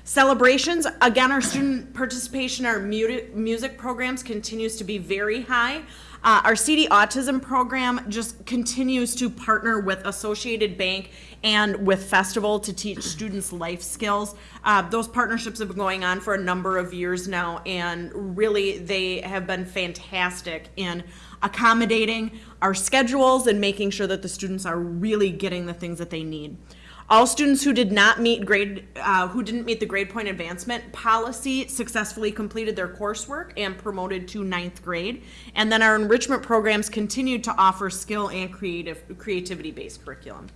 Celebrations, again, our student participation, our music programs continues to be very high. Uh, our CD Autism program just continues to partner with Associated Bank and with Festival to teach students life skills. Uh, those partnerships have been going on for a number of years now, and really they have been fantastic in accommodating our schedules and making sure that the students are really getting the things that they need. All students who did not meet grade, uh, who didn't meet the grade point advancement policy successfully completed their coursework and promoted to ninth grade. And then our enrichment programs continued to offer skill and creative, creativity-based curriculum.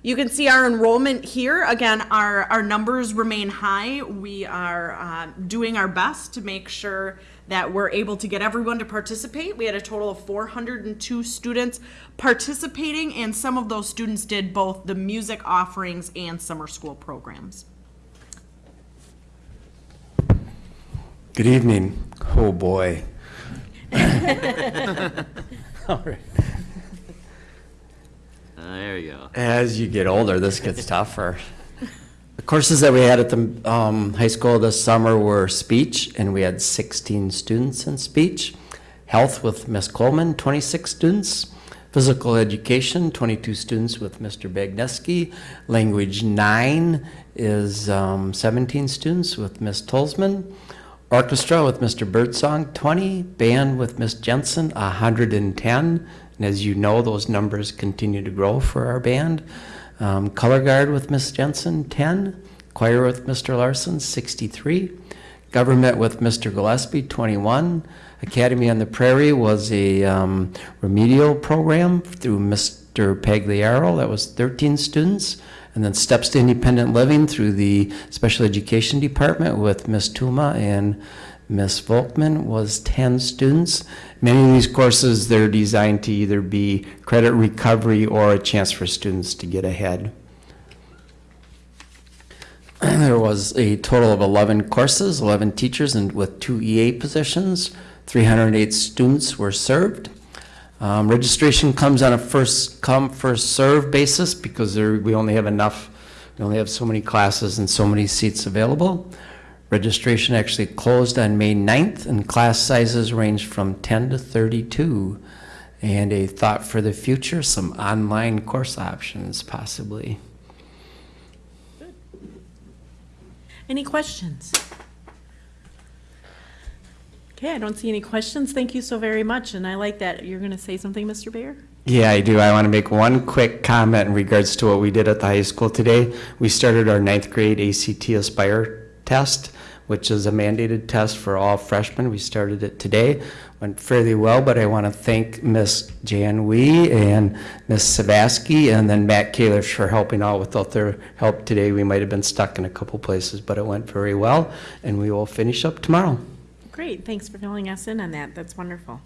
You can see our enrollment here. Again, our, our numbers remain high. We are uh, doing our best to make sure that we're able to get everyone to participate. We had a total of 402 students participating, and some of those students did both the music offerings and summer school programs. Good evening. Oh, boy. All right. There you go. As you get older, this gets tougher. The courses that we had at the um, high school this summer were speech, and we had 16 students in speech. Health with Ms. Coleman, 26 students. Physical education, 22 students with Mr. Bagneski. Language 9 is um, 17 students with Ms. Tolzman. Orchestra with Mr. Birdsong, 20. Band with Ms. Jensen, 110. And as you know, those numbers continue to grow for our band. Um, Color Guard with Miss Jensen, 10. Choir with Mr. Larson, 63. Government with Mr. Gillespie, 21. Academy on the Prairie was a um, remedial program through Mr. Pagliaro, that was 13 students. And then Steps to Independent Living through the Special Education Department with Miss Tuma and Miss Volkman was 10 students. Many of these courses, they're designed to either be credit recovery or a chance for students to get ahead. There was a total of 11 courses, 11 teachers, and with two EA positions. 308 students were served. Um, registration comes on a first come, first serve basis because there, we only have enough, we only have so many classes and so many seats available. Registration actually closed on May 9th, and class sizes range from 10 to 32. And a thought for the future, some online course options possibly. Any questions? Okay, I don't see any questions. Thank you so very much, and I like that. You're going to say something, Mr. Bayer? Yeah, I do. I want to make one quick comment in regards to what we did at the high school today. We started our ninth grade ACT Aspire test, which is a mandated test for all freshmen. We started it today. Went fairly well, but I want to thank Miss Jan Wee and Miss Savaski and then Matt Kalish for helping out. Without their help today, we might have been stuck in a couple places, but it went very well, and we will finish up tomorrow. Great, thanks for filling us in on that. That's wonderful.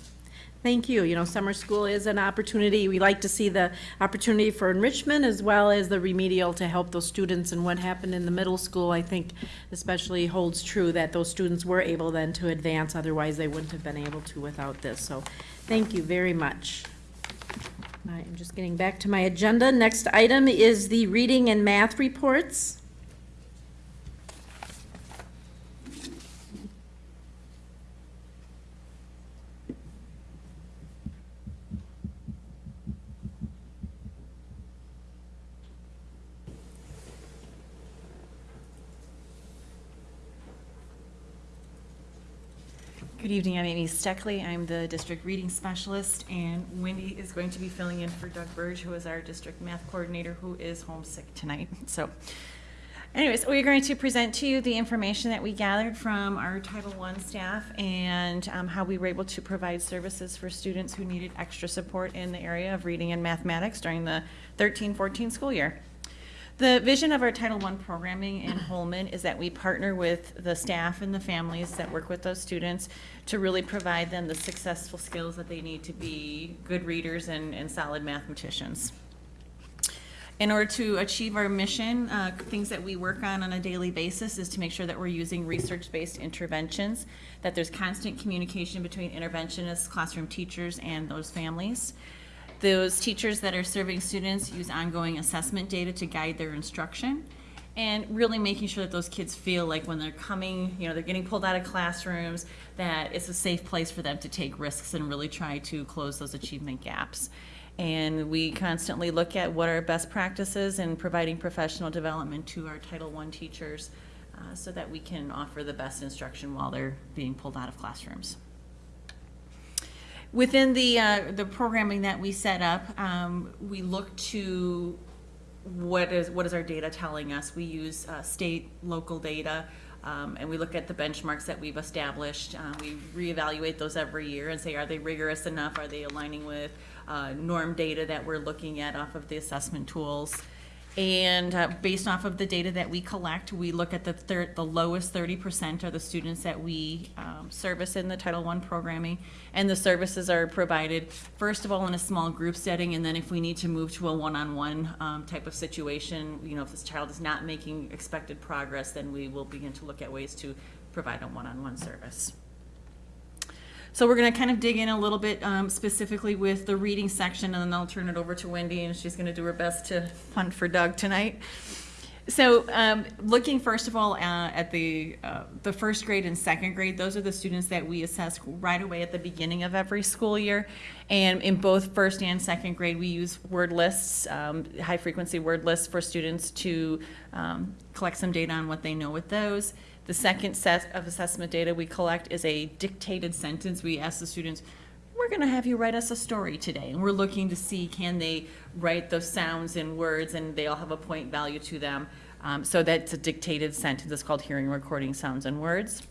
Thank you. You know, summer school is an opportunity. We like to see the opportunity for enrichment as well as the remedial to help those students. And what happened in the middle school, I think especially holds true that those students were able then to advance. Otherwise, they wouldn't have been able to without this. So thank you very much. I am just getting back to my agenda. Next item is the reading and math reports. Good evening, I'm Amy Steckley. I'm the district reading specialist, and Wendy is going to be filling in for Doug Burge, who is our district math coordinator, who is homesick tonight. So anyways, we're going to present to you the information that we gathered from our Title I staff and um, how we were able to provide services for students who needed extra support in the area of reading and mathematics during the 13-14 school year. The vision of our Title I programming in Holmen is that we partner with the staff and the families that work with those students to really provide them the successful skills that they need to be good readers and, and solid mathematicians. In order to achieve our mission, uh, things that we work on on a daily basis is to make sure that we're using research-based interventions, that there's constant communication between interventionists, classroom teachers, and those families. Those teachers that are serving students use ongoing assessment data to guide their instruction and really making sure that those kids feel like when they're coming, you know, they're getting pulled out of classrooms, that it's a safe place for them to take risks and really try to close those achievement gaps. And we constantly look at what are best practices in providing professional development to our Title I teachers uh, so that we can offer the best instruction while they're being pulled out of classrooms. Within the, uh, the programming that we set up, um, we look to what is, what is our data telling us? We use uh, state, local data, um, and we look at the benchmarks that we've established. Uh, we reevaluate those every year and say, are they rigorous enough? Are they aligning with uh, norm data that we're looking at off of the assessment tools? And uh, based off of the data that we collect, we look at the the lowest 30% are the students that we um, service in the Title I programming. And the services are provided, first of all, in a small group setting, and then if we need to move to a one-on-one um, type of situation, you know, if this child is not making expected progress, then we will begin to look at ways to provide a one-on-one service. So we're going to kind of dig in a little bit um, specifically with the reading section, and then I'll turn it over to Wendy, and she's going to do her best to hunt for Doug tonight. So um, looking first of all uh, at the, uh, the first grade and second grade, those are the students that we assess right away at the beginning of every school year. And in both first and second grade, we use word lists, um, high frequency word lists for students to um, collect some data on what they know with those. The second set of assessment data we collect is a dictated sentence. We ask the students, we're going to have you write us a story today. And we're looking to see can they write those sounds in words and they all have a point value to them. Um, so that's a dictated sentence. It's called hearing, recording, sounds, and words.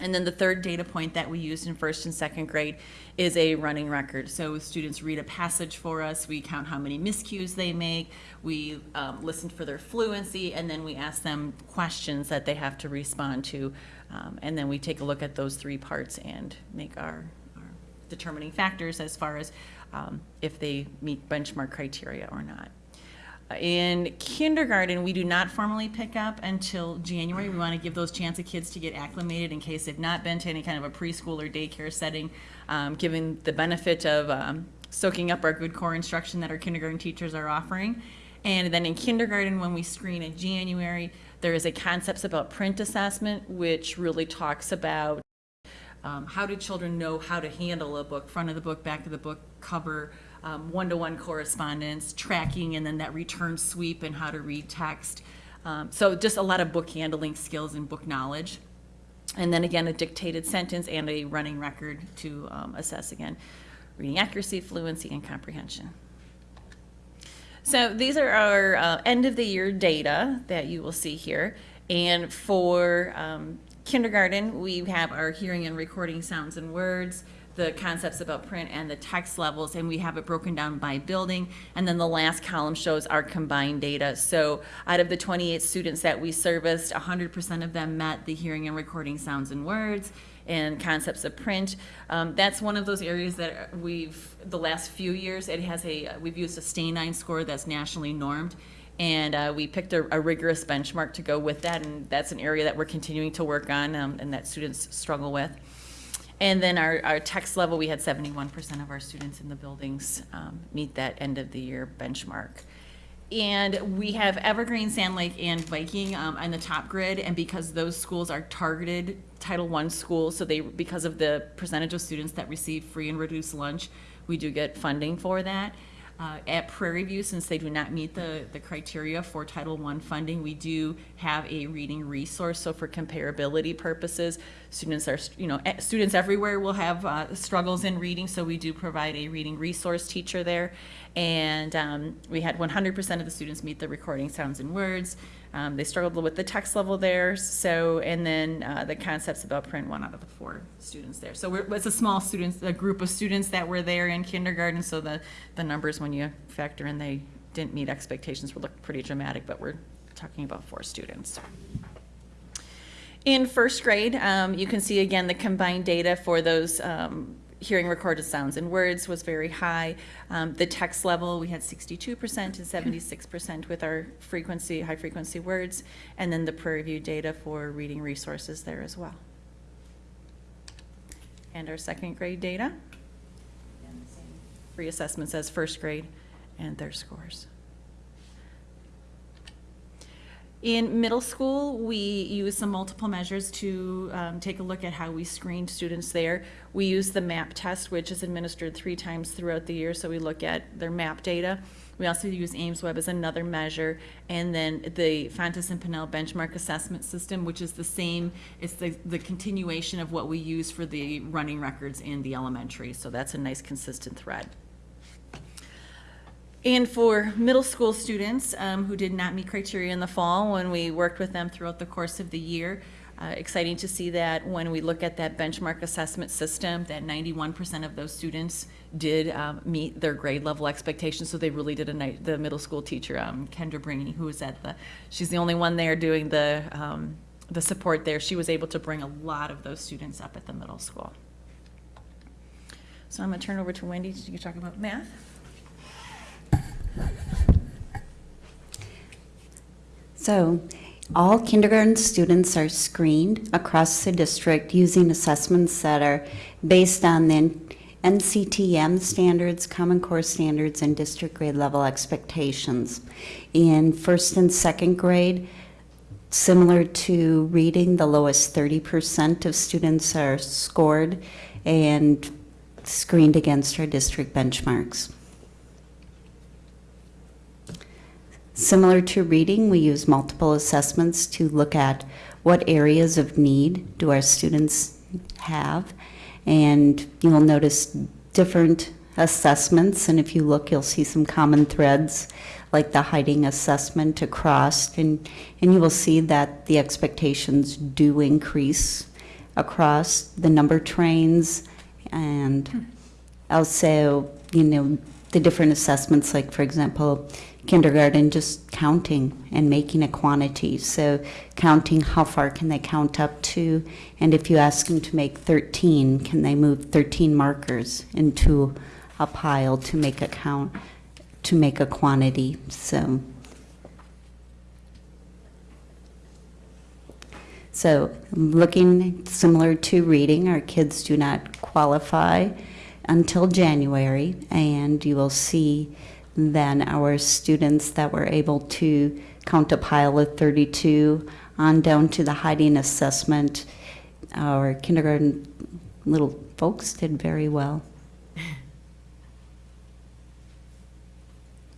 And then the third data point that we used in first and second grade is a running record. So students read a passage for us, we count how many miscues they make, we um, listen for their fluency, and then we ask them questions that they have to respond to. Um, and then we take a look at those three parts and make our, our determining factors as far as um, if they meet benchmark criteria or not. In kindergarten, we do not formally pick up until January. We want to give those chance of kids to get acclimated in case they've not been to any kind of a preschool or daycare setting, um, given the benefit of um, soaking up our good core instruction that our kindergarten teachers are offering. And then in kindergarten, when we screen in January, there is a concepts about print assessment, which really talks about um, how do children know how to handle a book, front of the book, back of the book, cover, um, one-to-one correspondence, tracking, and then that return sweep and how to read text. Um, so just a lot of book handling skills and book knowledge. And then again, a dictated sentence and a running record to um, assess again, reading accuracy, fluency, and comprehension. So these are our uh, end of the year data that you will see here. And for um, kindergarten, we have our hearing and recording sounds and words, the concepts about print and the text levels, and we have it broken down by building. And then the last column shows our combined data. So out of the 28 students that we serviced, 100% of them met the hearing and recording sounds and words and concepts of print. Um, that's one of those areas that we've, the last few years, it has a, we've used a stanine score that's nationally normed. And uh, we picked a, a rigorous benchmark to go with that, and that's an area that we're continuing to work on um, and that students struggle with. And then our, our text level, we had 71% of our students in the buildings um, meet that end of the year benchmark. And we have Evergreen, Sand Lake, and Viking um, on the top grid, and because those schools are targeted Title I schools, so they, because of the percentage of students that receive free and reduced lunch, we do get funding for that. Uh, At Prairie View, since they do not meet the, the criteria for Title I funding, we do have a reading resource. So for comparability purposes, students are, you know, students everywhere will have uh, struggles in reading, so we do provide a reading resource teacher there. And um, we had 100% of the students meet the recording sounds and words. Um, they struggled with the text level there, so, and then uh, the concepts about print, one out of the four students there. So it's a small students, a group of students that were there in kindergarten, so the, the numbers, when you factor in they didn't meet expectations, would look pretty dramatic, but we're talking about four students. In first grade, um, you can see again the combined data for those um, hearing recorded sounds and words was very high. Um, the text level, we had 62% and 76% with our frequency, high frequency words, and then the Prairie View data for reading resources there as well. And our second grade data, again, the same three assessments as first grade and their scores. In middle school, we use some multiple measures to um, take a look at how we screened students there. We use the MAP test, which is administered three times throughout the year, so we look at their MAP data. We also use AIMSweb as another measure, and then the Fountas and Pinnell benchmark assessment system, which is the same, it's the, the continuation of what we use for the running records in the elementary, so that's a nice consistent thread. And for middle school students um, who did not meet criteria in the fall, when we worked with them throughout the course of the year, uh, exciting to see that when we look at that benchmark assessment system, that 91% of those students did um, meet their grade level expectations. So they really did a nice, the middle school teacher, um, Kendra Bringy, who was at the, she's the only one there doing the, um, the support there. She was able to bring a lot of those students up at the middle school. So I'm going to turn over to Wendy to talk about math. So, all kindergarten students are screened across the district using assessments that are based on the NCTM standards, Common Core standards, and district grade level expectations. In first and second grade, similar to reading, the lowest 30% of students are scored and screened against our district benchmarks. Similar to reading, we use multiple assessments to look at what areas of need do our students have. And you'll notice different assessments, and if you look, you'll see some common threads, like the hiding assessment across, and, and you will see that the expectations do increase across the number trains, and hmm. also, you know, the different assessments, like, for example, kindergarten just counting and making a quantity. So counting how far can they count up to, and if you ask them to make 13, can they move 13 markers into a pile to make a count, to make a quantity. So, so looking similar to reading, our kids do not qualify until January, and you will see then our students that were able to count a pile of 32 on down to the hiding assessment, our kindergarten little folks did very well.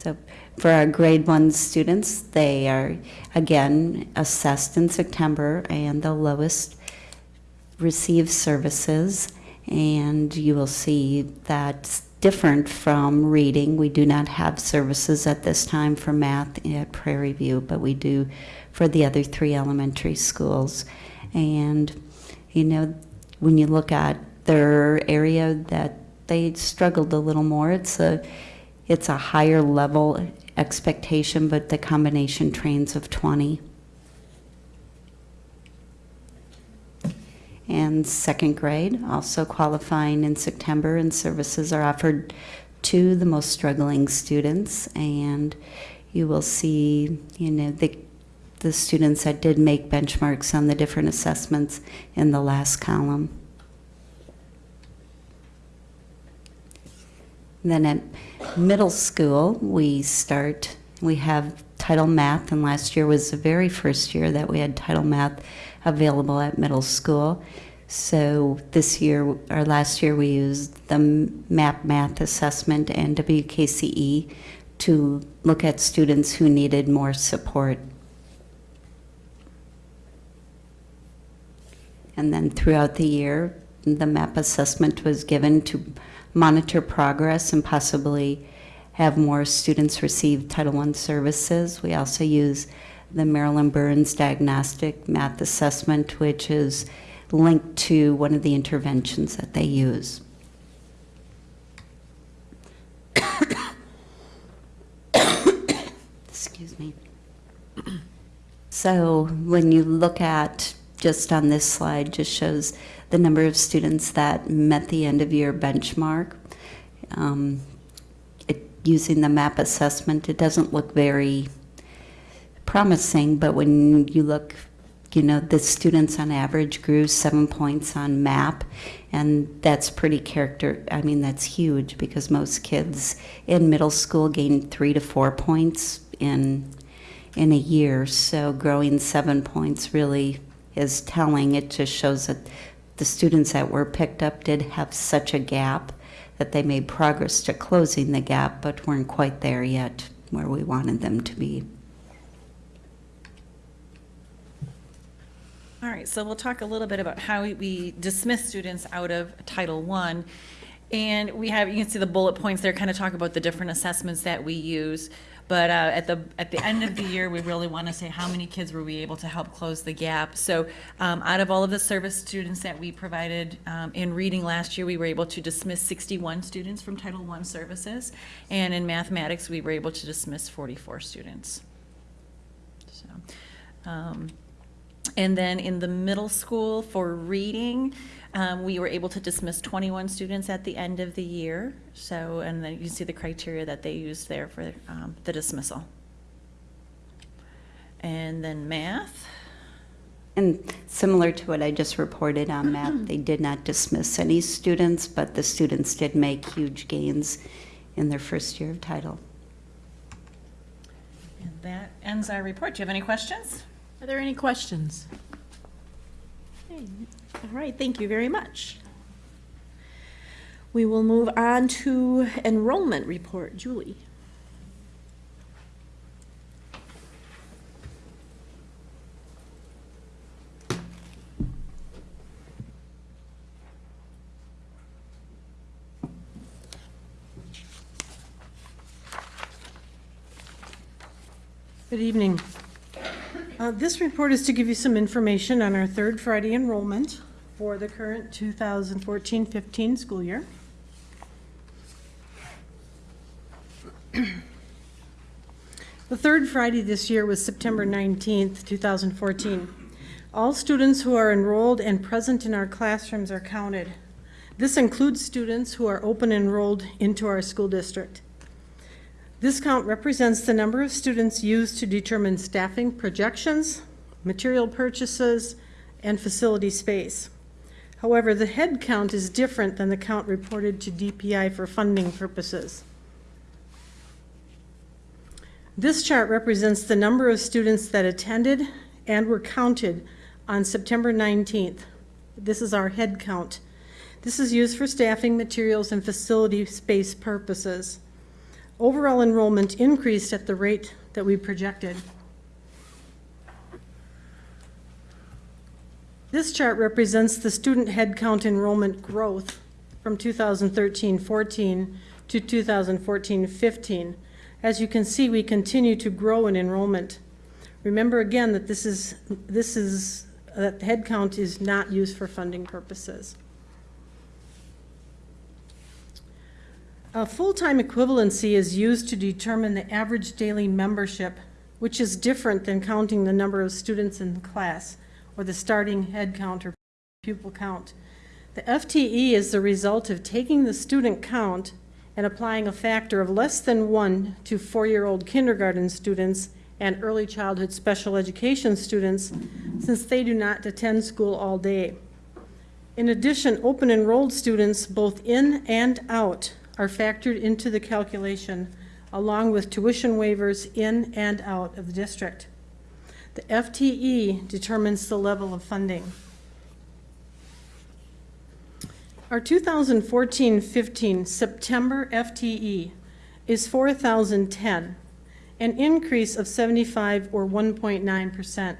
So for our grade one students, they are again assessed in September and the lowest receive services. And you will see that different from reading. We do not have services at this time for math at Prairie View, but we do for the other three elementary schools. And, you know, when you look at their area that they struggled a little more. It's a, it's a higher level expectation, but the combination trains of 20. And second grade, also qualifying in September, and services are offered to the most struggling students. And you will see, you know, the, the students that did make benchmarks on the different assessments in the last column. Then at middle school, we start, we have title math, and last year was the very first year that we had title math available at middle school. So this year, or last year, we used the MAP math assessment and WKCE to look at students who needed more support. And then throughout the year, the MAP assessment was given to monitor progress and possibly have more students receive Title I services. We also use the Marilyn Burns Diagnostic Math Assessment, which is linked to one of the interventions that they use. Excuse me. So when you look at, just on this slide, just shows the number of students that met the end of year benchmark. Um, it, using the MAP assessment, it doesn't look very promising, but when you look, you know, the students on average grew seven points on MAP, and that's pretty character, I mean, that's huge because most kids in middle school gain three to four points in in a year. So growing seven points really is telling. It just shows that the students that were picked up did have such a gap that they made progress to closing the gap, but weren't quite there yet where we wanted them to be. All right, so we'll talk a little bit about how we- dismiss students out of Title I. And we have, you can see the bullet points there kind of talk about the different assessments that we use. But uh, at the, at the end of the year, we really want to say how many kids were we able to help close the gap. So um, out of all of the service students that we provided um, in reading last year, we were able to dismiss 61 students from Title I services. And in mathematics, we were able to dismiss 44 students. So, um, and then in the middle school for reading, um, we were able to dismiss 21 students at the end of the year. So, and then you can see the criteria that they used there for um, the dismissal. And then math. And similar to what I just reported on math, they did not dismiss any students, but the students did make huge gains in their first year of title. And that ends our report. Do you have any questions? Are there any questions? Okay, All right, thank you very much. We will move on to enrollment report. Julie? Good evening. Uh, This report is to give you some information on our third Friday enrollment for the current 2014-15 school year. The third Friday this year was September 19th, 2014. All students who are enrolled and present in our classrooms are counted. This includes students who are open enrolled into our school district. This count represents the number of students used to determine staffing projections, material purchases, and facility space. However, the head count is different than the count reported to DPI for funding purposes. This chart represents the number of students that attended and were counted on September 19th. This is our head count. This is used for staffing, materials, and facility space purposes. Overall enrollment increased at the rate that we projected. This chart represents the student headcount enrollment growth from 2013-14 to 2014-15. As you can see, we continue to grow in enrollment. Remember again that this is, this is, that headcount is not used for funding purposes. A full-time equivalency is used to determine the average daily membership, which is different than counting the number of students in the class or the starting head count or pupil count. The FTE is the result of taking the student count and applying a factor of less than one to four-year-old kindergarten students and early childhood special education students, since they do not attend school all day. In addition, open enrolled students, both in and out, are factored into the calculation, along with tuition waivers in and out of the district. The FTE determines the level of funding. Our 2014-15 September FTE is 4,010, an increase of 75 or 1.9%.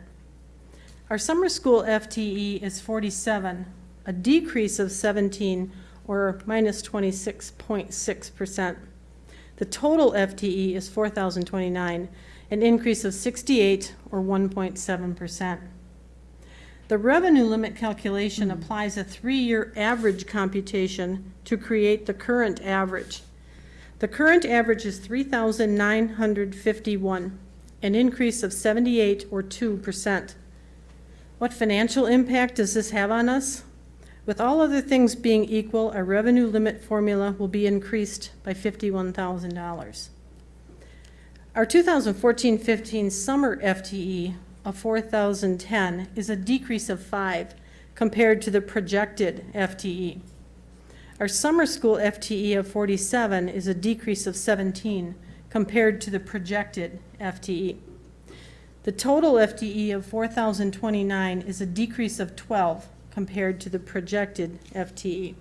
Our summer school FTE is 47, a decrease of 17 or minus 26.6%. The total FTE is 4,029, an increase of 68 or 1.7%. The revenue limit calculation hmm. applies a three-year average computation to create the current average. The current average is 3,951, an increase of 78 or 2%. What financial impact does this have on us? With all other things being equal, our revenue limit formula will be increased by $51,000. Our 2014-15 summer FTE of 4,010 is a decrease of 5 compared to the projected FTE. Our summer school FTE of 47 is a decrease of 17 compared to the projected FTE. The total FTE of 4,029 is a decrease of 12 compared to the projected FTE.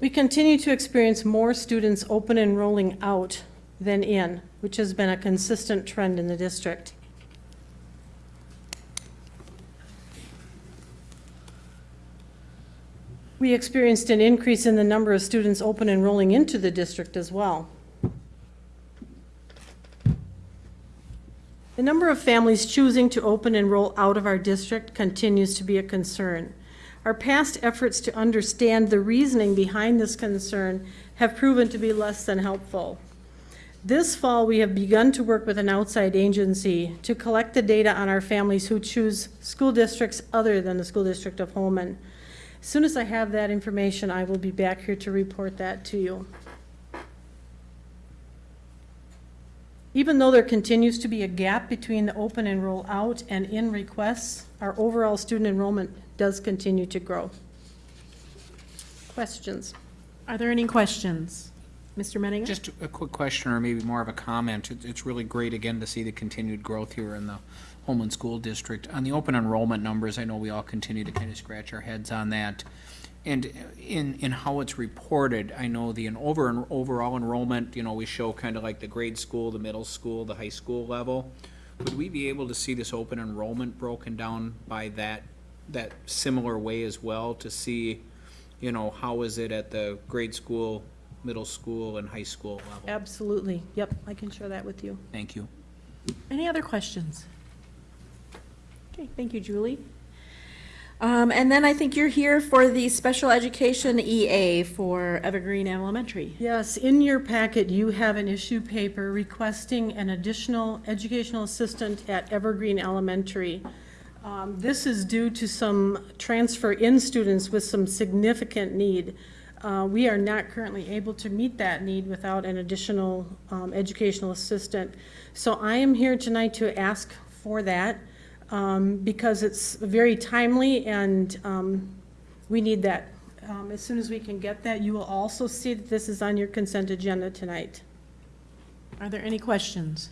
We continue to experience more students open enrolling out than in, which has been a consistent trend in the district. We experienced an increase in the number of students open enrolling into the district as well. The number of families choosing to open and enroll out of our district continues to be a concern. Our past efforts to understand the reasoning behind this concern have proven to be less than helpful. This fall, we have begun to work with an outside agency to collect the data on our families who choose school districts other than the school district of Holmen. As soon as I have that information, I will be back here to report that to you. Even though there continues to be a gap between the open enroll out and in requests, our overall student enrollment does continue to grow. Questions? Are there any questions? Mr. Menninger? Just a quick question, or maybe more of a comment. It- It's really great, again, to see the continued growth here in the Holmen School District. On the open enrollment numbers, I know we all continue to kind of scratch our heads on that. And in, in how it's reported, I know the, an over, overall enrollment, you know, we show kind of like the grade school, the middle school, the high school level. Would we be able to see this open enrollment broken down by that, that similar way as well to see, you know, how is it at the grade school, middle school, and high school level? Absolutely. Yep, I can share that with you. Thank you. Any other questions? Okay, thank you, Julie. Um, and then I think you're here for the special education EA for Evergreen Elementary. Yes, in your packet, you have an issue paper requesting an additional educational assistant at Evergreen Elementary. Um, This is due to some transfer-in students with some significant need. Uh, We are not currently able to meet that need without an additional um, educational assistant. So I am here tonight to ask for that um, because it's very timely and um, we need that. Um, As soon as we can get that, you will also see that this is on your consent agenda tonight. Are there any questions?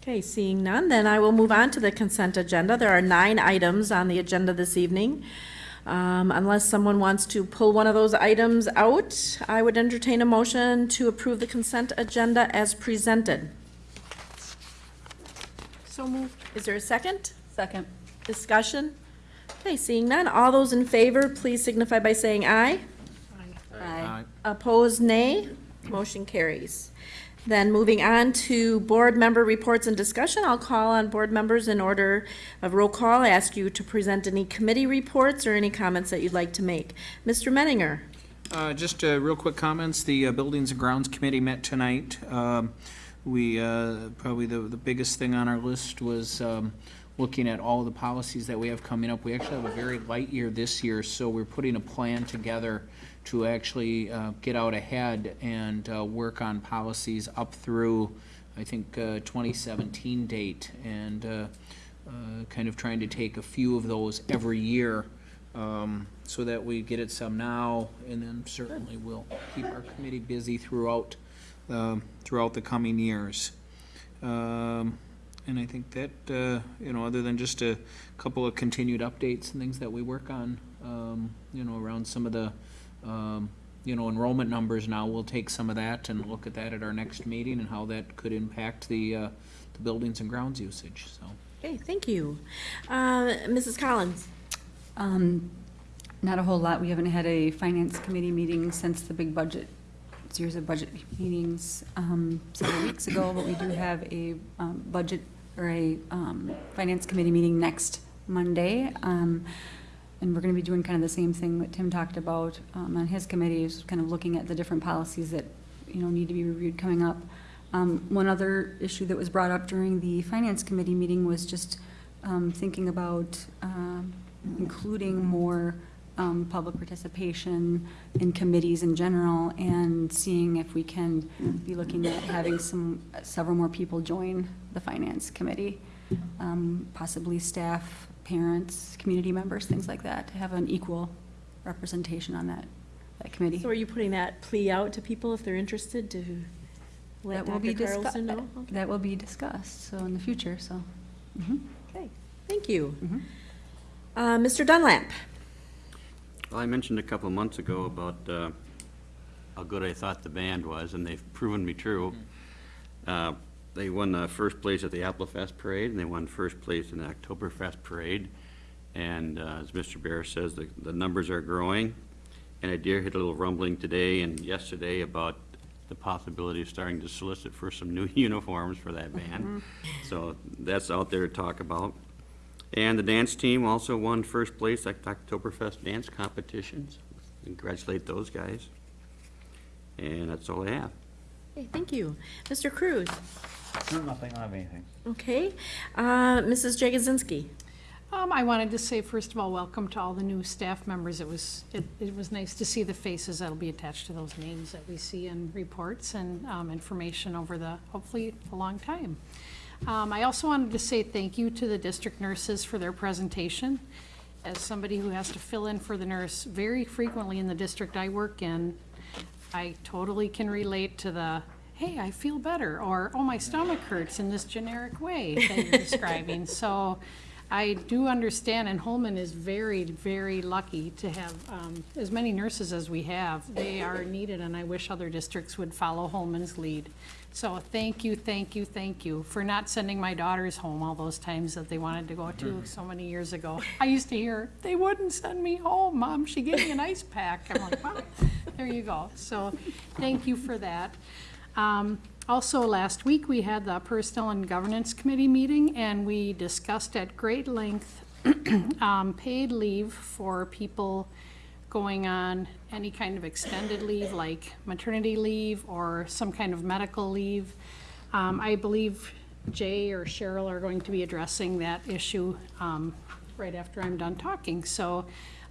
Okay, seeing none, then I will move on to the consent agenda. There are nine items on the agenda this evening. Um, Unless someone wants to pull one of those items out, I would entertain a motion to approve the consent agenda as presented. So moved. Is there a second? Second. Discussion? Okay, seeing none, all those in favor, please signify by saying aye. Aye. Opposed, nay. Motion carries. Then moving on to board member reports and discussion, I'll call on board members in order of roll call. I ask you to present any committee reports or any comments that you'd like to make. Mr. Menninger? Uh, Just uh, real quick comments. The uh, Buildings and Grounds Committee met tonight. Um, We, uh, probably the, the biggest thing on our list was um, looking at all the policies that we have coming up. We actually have a very light year this year, so we're putting a plan together to actually uh, get out ahead and uh, work on policies up through, I think, uh, 2017 date, and uh, uh, kind of trying to take a few of those every year um, so that we get it some now, and then certainly we'll keep our committee busy throughout, um, throughout the coming years. Um, And I think that, uh, you know, other than just a couple of continued updates and things that we work on, um, you know, around some of the, um, you know, enrollment numbers now, we'll take some of that and look at that at our next meeting and how that could impact the, uh, the buildings and grounds usage, so. Okay, thank you. Uh, Mrs. Collins? Um, Not a whole lot. We haven't had a finance committee meeting since the big budget, series of budget meetings um, several weeks ago, but we do have a um, budget or a um, finance committee meeting next Monday. Um, And we're going to be doing kind of the same thing that Tim talked about um, on his committee, is kind of looking at the different policies that, you know, need to be reviewed coming up. One other issue that was brought up during the finance committee meeting was just thinking about um, including more um, public participation in committees in general and seeing if we can be looking at having some, several more people join the finance committee, um, possibly staff, parents, community members, things like that, to have an equal representation on that, that committee. So are you putting that plea out to people if they're interested to let That will be Carlson know? That will be discussed, so in the future, so. mhm. Okay, thank you. Mm-hmm. Uh, Mr. Dunlap? Well, I mentioned a couple of months ago about uh, how good I thought the band was, and they've proven me true. Uh, They won uh, first place at the Apple Fest Parade, and they won first place in the Oktoberfest Parade. And uh, as Mr. Bear says, the, the numbers are growing. And I did hit a little rumbling today and yesterday about the possibility of starting to solicit for some new uniforms for that band. So that's out there to talk about. And the dance team also won first place at the Oktoberfest dance competitions. Congratulate those guys. And that's all I have. Okay, thank you. Mr. Cruz? No, nothing, I have anything. Okay. Uh, Mrs. Jagosinski? Um, I wanted to say, first of all, welcome to all the new staff members. It was, it, it was nice to see the faces that'll be attached to those names that we see in reports and, um, information over the, hopefully, a long time. Um, I also wanted to say thank you to the district nurses for their presentation. As somebody who has to fill in for the nurse very frequently in the district I work in, I totally can relate to the, hey, I feel better, or, oh, my stomach hurts in this generic way that you're describing. So I do understand, and Holmen is very, very lucky to have um, as many nurses as we have. They are needed, and I wish other districts would follow Holmen's lead. So thank you, thank you, thank you for not sending my daughters home all those times that they wanted to go to so many years ago. I used to hear, they wouldn't send me home, Mom, she gave me an ice pack. I'm like, well, there you go. So thank you for that. Um, Also, last week, we had the Personnel and Governance Committee meeting, and we discussed at great length um, paid leave for people going on any kind of extended leave, like maternity leave or some kind of medical leave. Um, I believe Jay or Cheryl are going to be addressing that issue um, right after I'm done talking. So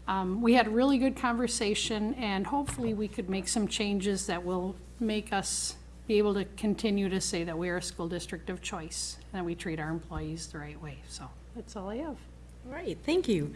um, we had a really good conversation, and hopefully we could make some changes that will make us be able to continue to say that we are a school district of choice, and that we treat our employees the right way. So that's all I have. Right, thank you.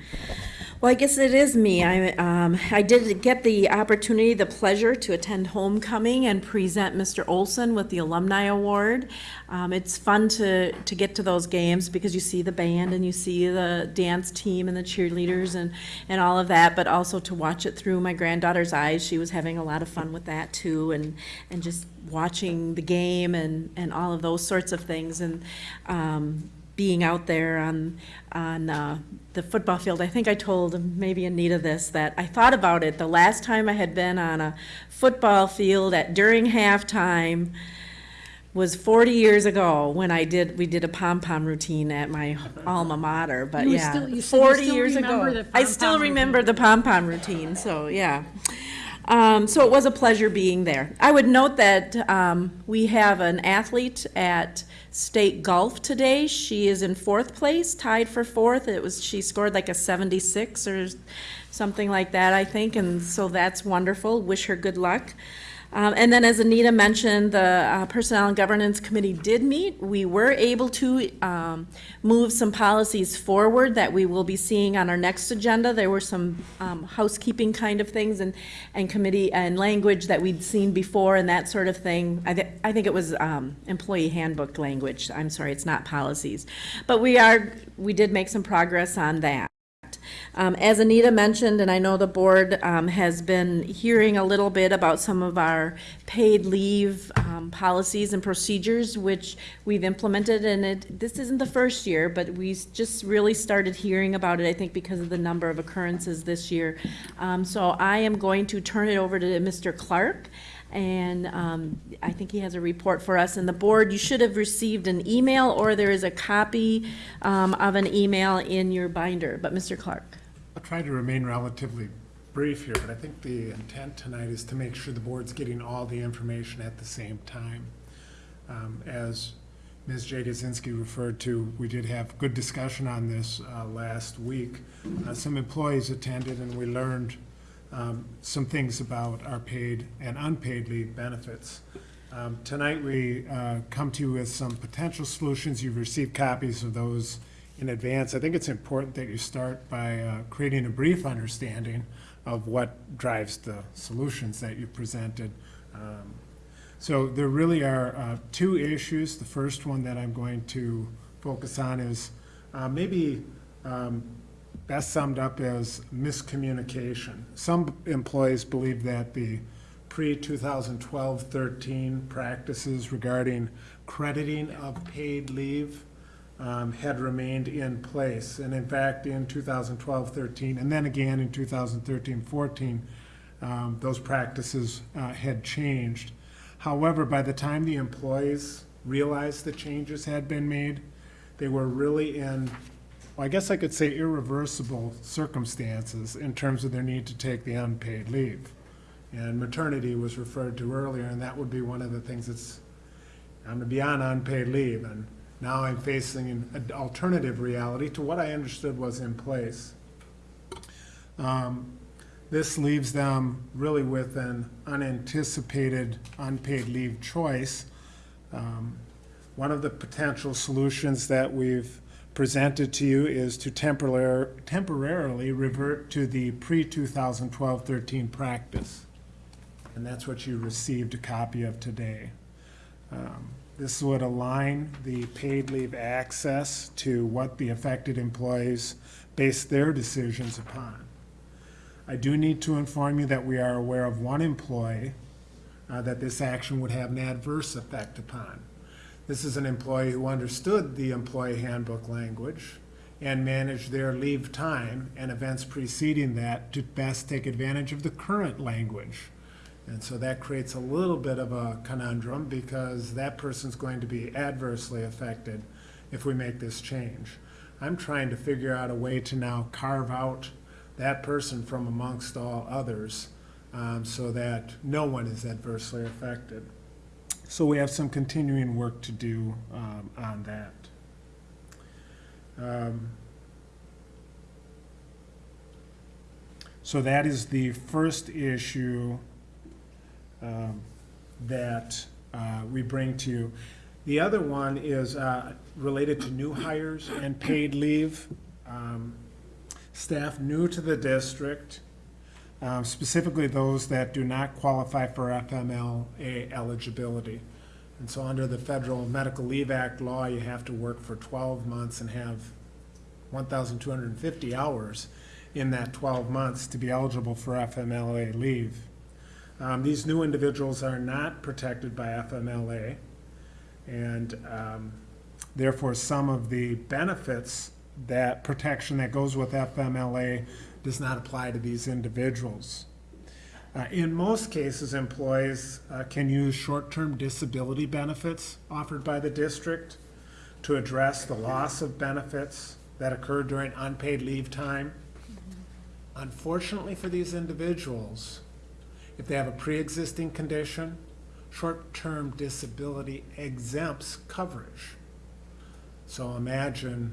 Well, I guess it is me. I, um, I did get the opportunity, the pleasure to attend homecoming and present Mr. Olson with the Alumni Award. Um, it's fun to, to get to those games because you see the band and you see the dance team and the cheerleaders and, and all of that, but also to watch it through my granddaughter's eyes. She was having a lot of fun with that too, and, and just watching the game and, and all of those sorts of things. And, um, being out there on, on uh, the football field, I think I told maybe Anita this, that I thought about it, the last time I had been on a football field at, during halftime was 40 years ago when I did, we did a pom-pom routine at my alma mater, but You yeah. still- you 40 still years ago. I still remember the pom-pom routine, so, yeah. Um, so it was a pleasure being there. I would note that um, we have an athlete at state golf today. She is in fourth place, tied for fourth. It was she scored like a 76 or something like that, I think, and so that's wonderful. Wish her good luck. Um, and then, as Anita mentioned, the uh, Personnel and Governance Committee did meet. We were able to um, move some policies forward that we will be seeing on our next agenda. There were some um, housekeeping kind of things and, and committee and language that we'd seen before and that sort of thing. I, th I think it was um, employee handbook language. I'm sorry, it's not policies. But we are, we did make some progress on that. Um, as Anita mentioned, and I know the board um, has been hearing a little bit about some of our paid leave um, policies and procedures, which we've implemented, and it, this isn't the first year, but we just really started hearing about it, I think, because of the number of occurrences this year. Um, so I am going to turn it over to Mr. Clark, and um, I think he has a report for us. And the board, you should have received an email, or there is a copy um, of an email in your binder. But Mr. Clark. I'll try to remain relatively brief here, but I think the intent tonight is to make sure the board's getting all the information at the same time. Um, As Ms. Jagosinski referred to, we did have good discussion on this uh, last week. Uh, Some employees attended and we learned um, some things about our paid and unpaid leave benefits. Um, Tonight, we uh, come to you with some potential solutions. You've received copies of those in advance. I think it's important that you start by uh, creating a brief understanding of what drives the solutions that you presented. Um, So there really are uh, two issues. The first one that I'm going to focus on is uh, maybe um, best summed up as miscommunication. Some employees believe that the pre-2012-13 practices regarding crediting of paid leave um, had remained in place. And in fact, in 2012-13, and then again in 2013-14, um, those practices uh, had changed. However, by the time the employees realized the changes had been made, they were really in, well, I guess I could say irreversible circumstances in terms of their need to take the unpaid leave. And maternity was referred to earlier, and that would be one of the things that's, I'm gonna be on unpaid leave, and now I'm facing an alternative reality to what I understood was in place. Um, This leaves them really with an unanticipated unpaid leave choice. Um, One of the potential solutions that we've presented to you is to temporar- temporarily revert to the pre-2012-13 practice. And that's what you received a copy of today. Um, This would align the paid leave access to what the affected employees base their decisions upon. I do need to inform you that we are aware of one employee uh, that this action would have an adverse effect upon. This is an employee who understood the employee handbook language and managed their leave time and events preceding that to best take advantage of the current language. And so that creates a little bit of a conundrum because that person's going to be adversely affected if we make this change. I'm trying to figure out a way to now carve out that person from amongst all others um, so that no one is adversely affected. So we have some continuing work to do um, on that. Um, So that is the first issue um, that uh, we bring to you. The other one is uh, related to new hires and paid leave. Um, Staff new to the district, um, specifically those that do not qualify for FMLA eligibility. And so under the Federal Medical Leave Act law, you have to work for 12 months and have 1,250 hours in that 12 months to be eligible for FMLA leave. Um, These new individuals are not protected by FMLA, and um, therefore some of the benefits, that protection that goes with FMLA does not apply to these individuals. Uh, In most cases, employees uh, can use short-term disability benefits offered by the district to address the loss of benefits that occurred during unpaid leave time. Unfortunately for these individuals, If they have a pre-existing condition, short-term disability exempts coverage. So imagine,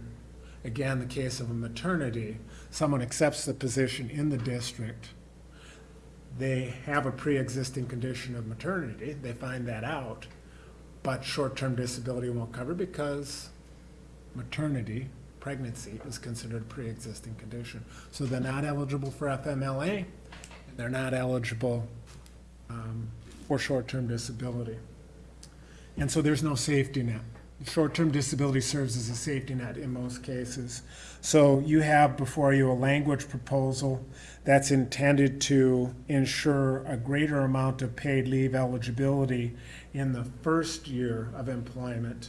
again, the case of a maternity, someone accepts the position in the district, they have a pre-existing condition of maternity, they find that out, but short-term disability won't cover because maternity, pregnancy, is considered a pre-existing condition. So they're not eligible for FMLA, they're not eligible um, for short-term disability. And so there's no safety net. Short-term disability serves as a safety net in most cases. So you have before you a language proposal that's intended to ensure a greater amount of paid leave eligibility in the first year of employment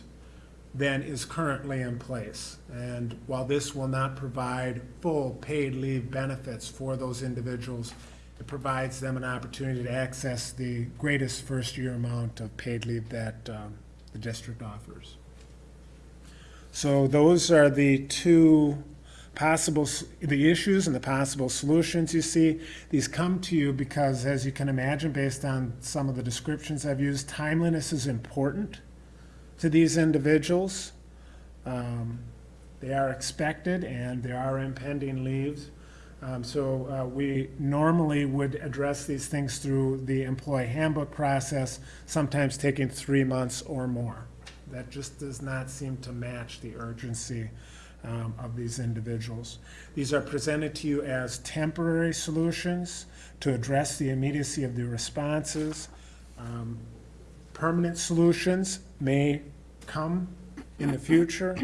than is currently in place. And while this will not provide full paid leave benefits for those individuals, provides them an opportunity to access the greatest first-year amount of paid leave that um, the district offers. So those are the two possible, the issues and the possible solutions you see. These come to you because, as you can imagine, based on some of the descriptions I've used, timeliness is important to these individuals. Um, They are expected and there are impending leaves. Um, So uh, we normally would address these things through the employee handbook process, sometimes taking three months or more. That just does not seem to match the urgency um, of these individuals. These are presented to you as temporary solutions to address the immediacy of the responses. Um, Permanent solutions may come in the future.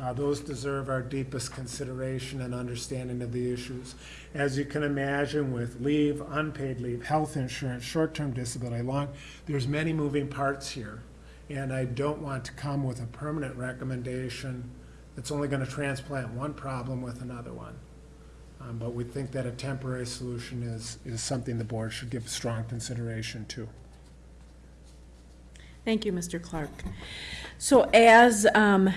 Uh, Those deserve our deepest consideration and understanding of the issues. As you can imagine, with leave, unpaid leave, health insurance, short-term disability, long, there's many moving parts here. And I don't want to come with a permanent recommendation that's only going to transplant one problem with another one. Um, But we think that a temporary solution is, is something the board should give strong consideration to. Thank you, Mr. Clark. So as, um,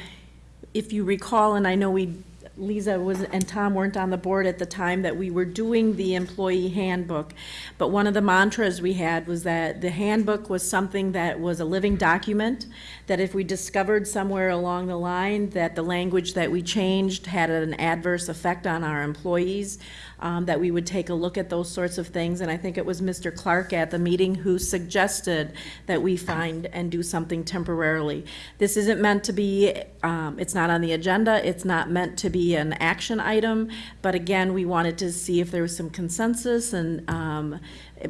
if you recall, and I know we, Lisa was, and Tom weren't on the board at the time that we were doing the employee handbook, but one of the mantras we had was that the handbook was something that was a living document, that if we discovered somewhere along the line that the language that we changed had an adverse effect on our employees, um, that we would take a look at those sorts of things. And I think it was Mr. Clark at the meeting who suggested that we find and do something temporarily. This isn't meant to be, um, it's not on the agenda, it's not meant to be an action item, but again, we wanted to see if there was some consensus and, um,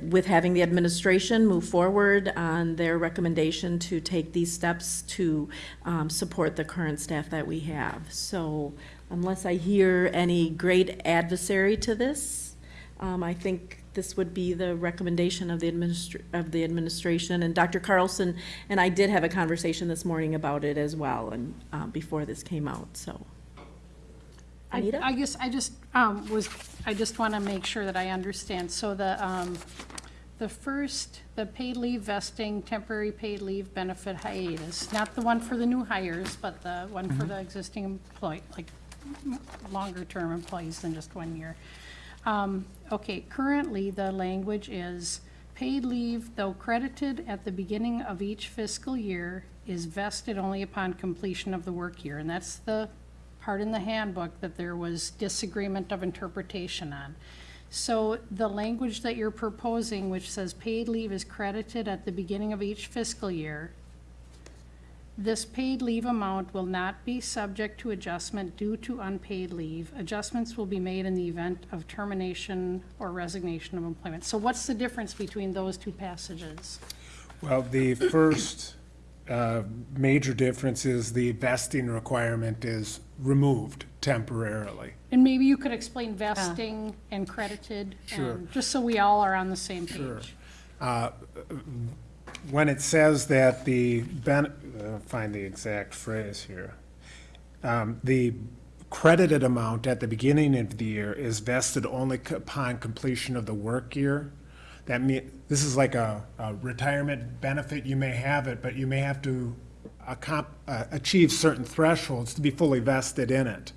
with having the administration move forward on their recommendation to take these steps to, um, support the current staff that we have. So unless I hear any great adversary to this, um, I think this would be the recommendation of the administr, of the administration. And Dr. Carlson and I did have a conversation this morning about it as well, and, um, before this came out, so. I, Anita? I guess, I just, um, was, I just want to make sure that I understand. So the, um, the first, the paid leave vesting, temporary paid leave benefit hiatus, not the one for the new hires, but the one for the existing employee, like, m- longer-term employees than just one year. Um, okay, currently, the language is, paid leave, though credited at the beginning of each fiscal year, is vested only upon completion of the work year. And that's the part in the handbook that there was disagreement of interpretation on. So the language that you're proposing, which says paid leave is credited at the beginning of each fiscal year, this paid leave amount will not be subject to adjustment due to unpaid leave. Adjustments will be made in the event of termination or resignation of employment. So what's the difference between those two passages? Well, the first uh, major difference is the vesting requirement is removed temporarily. And maybe you could explain vesting and credited, Sure. and just so we all are on the same Sure. page. Uh, When it says that the, ben- uh, find the exact phrase here. Um, The credited amount at the beginning of the year is vested only upon completion of the work year. That mean, this is like a a retirement benefit, you may have it, but you may have to uh, achieve certain thresholds to be fully vested in it.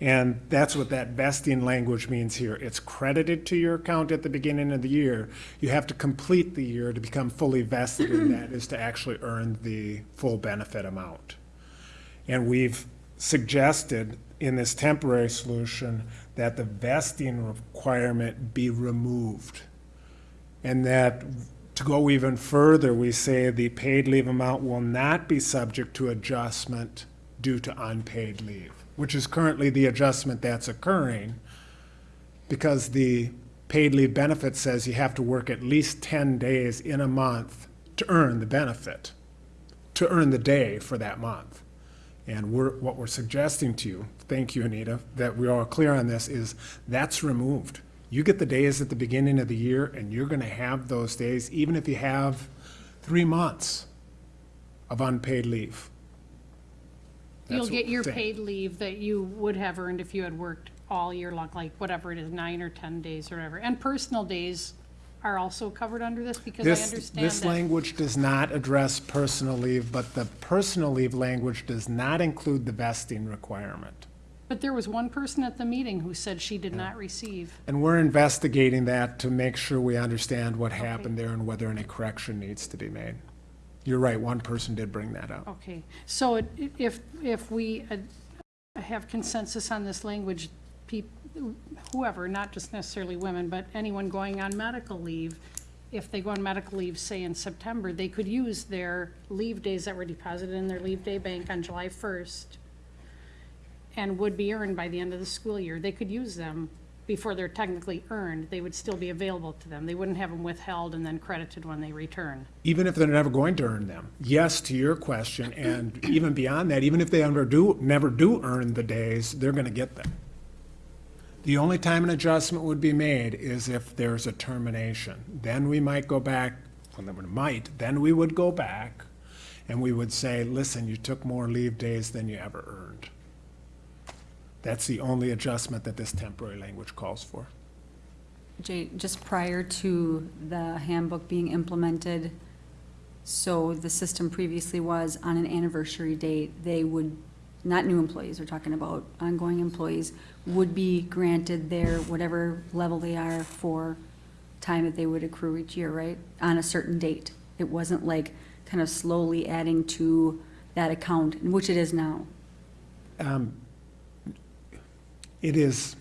And that's what that vesting language means here. It's credited to your account at the beginning of the year. You have to complete the year to become fully vested in that, is to actually earn the full benefit amount. And we've suggested in this temporary solution that the vesting requirement be removed. And that, to go even further, we say the paid leave amount will not be subject to adjustment due to unpaid leave, which is currently the adjustment that's occurring because the paid leave benefit says you have to work at least 10 days in a month to earn the benefit, to earn the day for that month. And we're, what we're suggesting to you, thank you, Anita, that we're all clear on this, is that's removed. You get the days at the beginning of the year, and you're gonna have those days, even if you have three months of unpaid leave. You'll That's get your paid leave that you would have earned if you had worked all year long, like whatever it is, nine or 10 days or whatever. And personal days are also covered under this because I This, understand this that. language does not address personal leave, but the personal leave language does not include the vesting requirement. But there was one person at the meeting who said she did not receive. And we're investigating that to make sure we understand what happened there and whether any correction needs to be made. You're right, one person did bring that up. Okay, so it- if, if we uh, have consensus on this language, peop, whoever, not just necessarily women, but anyone going on medical leave, if they go on medical leave, say in September, they could use their leave days that were deposited in their leave day bank on July first and would be earned by the end of the school year. They could use them before they're technically earned. They would still be available to them. They wouldn't have them withheld and then credited when they return. Even if they're never going to earn them. Yes, to your question, and even beyond that, even if they ever do, never do earn the days, they're gonna get them. The only time an adjustment would be made is if there's a termination. Then we might go back, well, might, then we would go back and we would say, listen, you took more leave days than you ever earned. That's the only adjustment that this temporary language calls for. Jay, just prior to the handbook being implemented, so the system previously was on an anniversary date, they would, not new employees, we're talking about ongoing employees, would be granted their, whatever level they are for time that they would accrue each year, right? On a certain date. It wasn't like kind of slowly adding to that account, which it is now. Um, It is,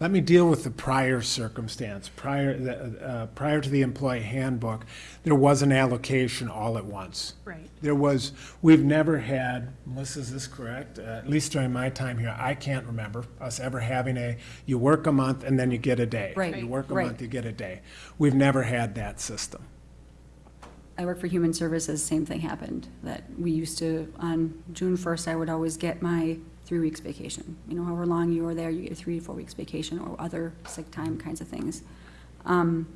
let me deal with the prior circumstance. Prior, uh, prior to the employee handbook, there was an allocation all at once. Right. There was, we've never had, Melissa, is this correct? Uh, At least during my time here, I can't remember us ever having a, you work a month and then you get a day. Right, You work a right. month, you get a day. We've never had that system. I work for Human Services, same thing happened, that we used to, on June first, I would always get my three weeks vacation. You know, however long you are there, you get three, to four weeks vacation or other sick time kinds of things. Um,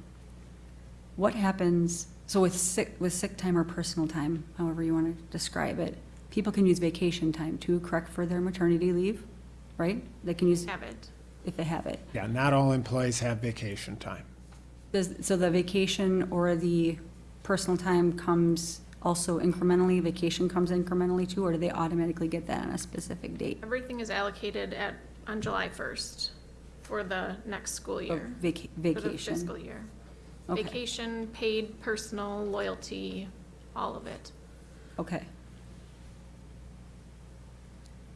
What happens, so with sick, with sick time or personal time, however you want to describe it, people can use vacation time to correct, for their maternity leave, right? They can use. Have it. If they have it. Yeah, not all employees have vacation time. Does, so the vacation or the personal time comes also incrementally, vacation comes incrementally too, or do they automatically get that on a specific date? Everything is allocated at, on July first for the next school oh, year. vaca- For the vacation. fiscal year. Okay. Vacation, paid, personal, loyalty, all of it. Okay.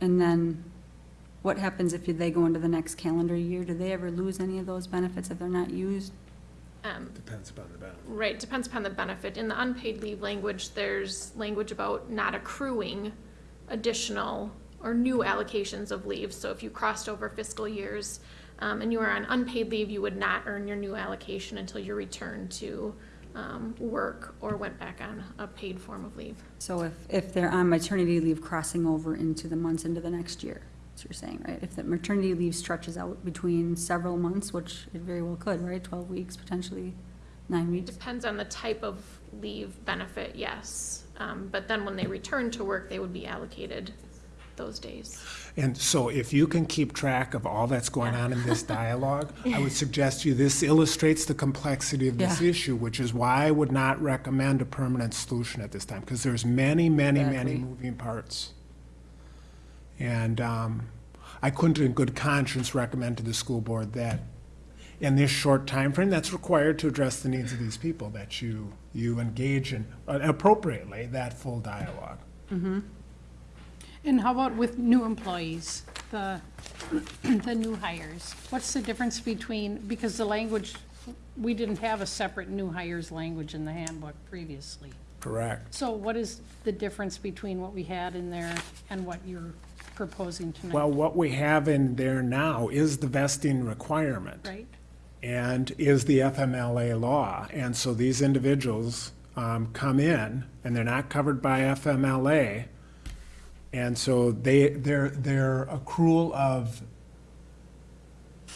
And then what happens if they go into the next calendar year? Do they ever lose any of those benefits if they're not used? Um, Depends upon the benefit. Right, depends upon the benefit. In the unpaid leave language, there's language about not accruing additional or new allocations of leave. So if you crossed over fiscal years um, and you were on unpaid leave, you would not earn your new allocation until you returned to um, work or went back on a paid form of leave. So if, if they're on maternity leave crossing over into the months into the next year, that's what you're saying, right? If the maternity leave stretches out between several months, which it very well could, right? Twelve weeks, potentially nine weeks. Depends on the type of leave benefit, yes. Um, But then when they return to work, they would be allocated those days. And so if you can keep track of all that's going on in this dialogue, I would suggest to you, this illustrates the complexity of this Yeah. issue, which is why I would not recommend a permanent solution at this time, because there's many, many, many moving parts. And um, I couldn't in good conscience recommend to the school board that in this short time frame that's required to address the needs of these people, that you, you engage in uh, appropriately that full dialogue. Mm-hmm. And how about with new employees, the, the new hires? What's the difference between, because the language, we didn't have a separate new hires language in the handbook previously. Correct. So what is the difference between what we had in there and what you're proposing tonight? Well, what we have in there now is the vesting requirement. Right? and is the FMLA law. And so these individuals um, come in, and they're not covered by FMLA, and so they, their, their accrual of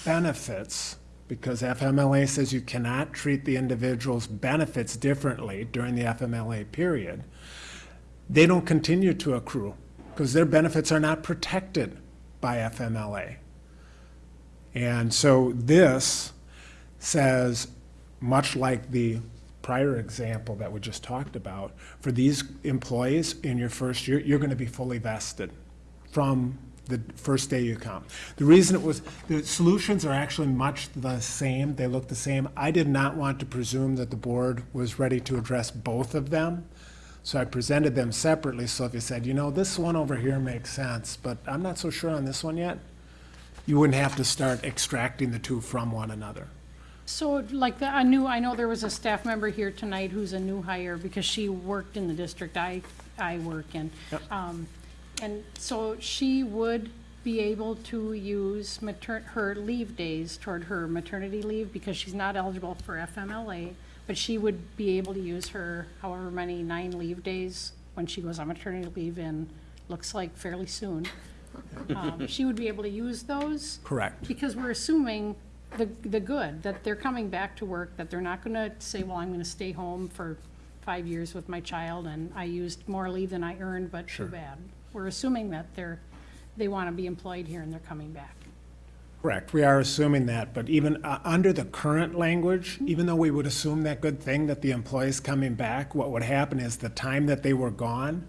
benefits, because FMLA says you cannot treat the individual's benefits differently during the FMLA period, they don't continue to accrue, because their benefits are not protected by FMLA. And so this says, much like the prior example that we just talked about, for these employees in your first year, you're going to be fully vested from the first day you come. The reason it was, the solutions are actually much the same, they look the same. I did not want to presume that the board was ready to address both of them, so I presented them separately, so if you said, you know, this one over here makes sense, but I'm not so sure on this one yet, you wouldn't have to start extracting the two from one another. So like the, I knew, I know there was a staff member here tonight who's a new hire because she worked in the district I, I work in. Um, and so she would be able to use mater, her leave days toward her maternity leave because she's not eligible for FMLA, but she would be able to use her however many nine leave days when she goes on maternity leave in, looks like fairly soon. Um, She would be able to use those? Correct. Because we're assuming the, the good, that they're coming back to work, that they're not gonna say, well, I'm gonna stay home for five years with my child, and I used more leave than I earned, but too bad. We're assuming that they're, they wanna be employed here and they're coming back. Correct, we are assuming that, but even uh, under the current language, even though we would assume that good thing that the employee's coming back, what would happen is the time that they were gone,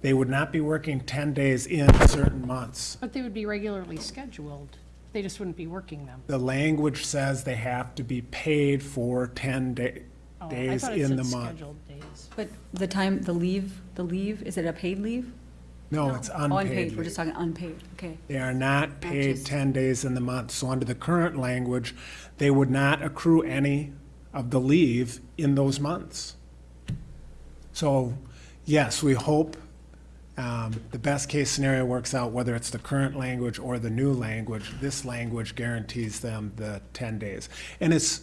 they would not be working 10 days in certain months. But they would be regularly scheduled, they just wouldn't be working them. The language says they have to be paid for 10 da- Oh, I days thought it in said the month. scheduled days. But the time, the leave, the leave, is it a paid leave? No, it's Oh, unpaid We're leave. just talking unpaid, okay. They are not paid just- 10 days in the month. So under the current language, they would not accrue any of the leave in those months. So, yes, we hope um, the best-case scenario works out, whether it's the current language or the new language. This language guarantees them the 10 days. And it's,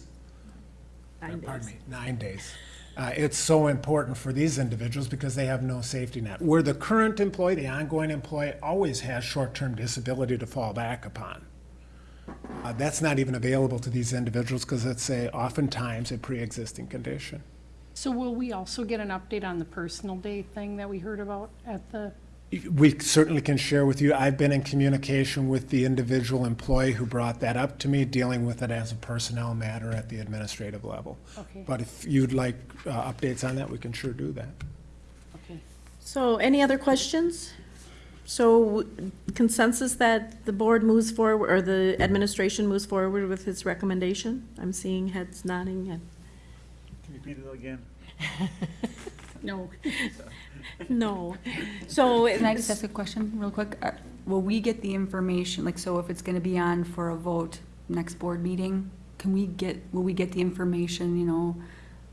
Nine pardon days. me, nine days. Uh, It's so important for these individuals because they have no safety net. Where the current employee, the ongoing employee, always has short-term disability to fall back upon. Uh, That's not even available to these individuals because it's a, oftentimes a pre-existing condition. So will we also get an update on the personal day thing that we heard about at the, We certainly can share with you, I've been in communication with the individual employee who brought that up to me, dealing with it as a personnel matter at the administrative level. Okay. But if you'd like uh, updates on that, we can sure do that. okay. So any other questions? So consensus that the board moves forward, or the administration moves forward with its recommendation? I'm seeing heads nodding and, Can you repeat it again? No. no. So. Can I just ask a question real quick? Uh, Will we get the information, like, so if it's gonna be on for a vote next board meeting, can we get, will we get the information, you know,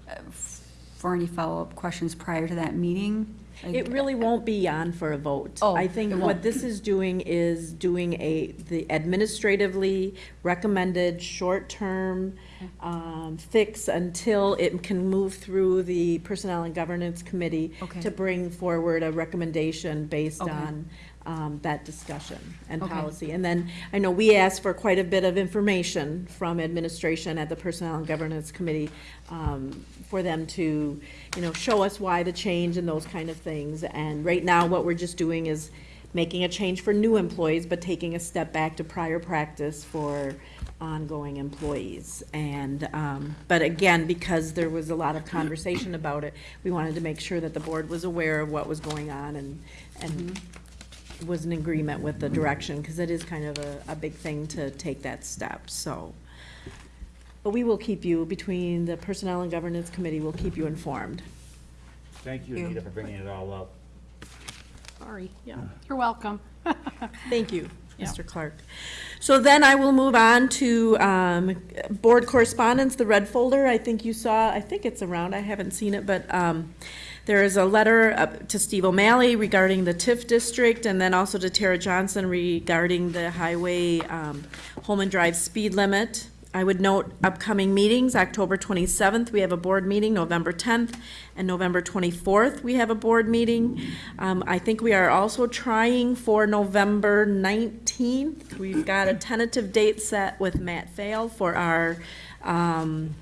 uh, f- for any follow-up questions prior to that meeting? It really won't be on for a vote. Oh, I think it what won't. this is doing is doing a, the administratively recommended short-term um, fix until it can move through the Personnel and Governance Committee Okay. to bring forward a recommendation based Okay. on um, that discussion and Okay. policy. And then, I know we asked for quite a bit of information from administration at the Personnel and Governance Committee um, for them to, you know, show us why the change and those kind of things. And right now, what we're just doing is making a change for new employees, but taking a step back to prior practice for ongoing employees. And, um, but again, because there was a lot of conversation about it, we wanted to make sure that the board was aware of what was going on and, and was in agreement with the direction, because it is kind of a, a big thing to take that step, so. But we will keep you, between the Personnel and Governance Committee, we'll keep you informed. Thank you, Anita, for bringing it all up. Sorry, yeah. You're welcome. Thank you, Yeah. Mr. Clark. So then I will move on to um, board correspondence, the red folder. I think you saw, I think it's around, I haven't seen it, but um, there is a letter up to Steve O'Malley regarding the TIF district, and then also to Tara Johnson regarding the highway um, Holmen Drive speed limit. I would note upcoming meetings, October 27th, we have a board meeting, November 10th, and November 24th, we have a board meeting. Um, I think we are also trying for November 19th. We've got a tentative date set with Matt Fail for our um,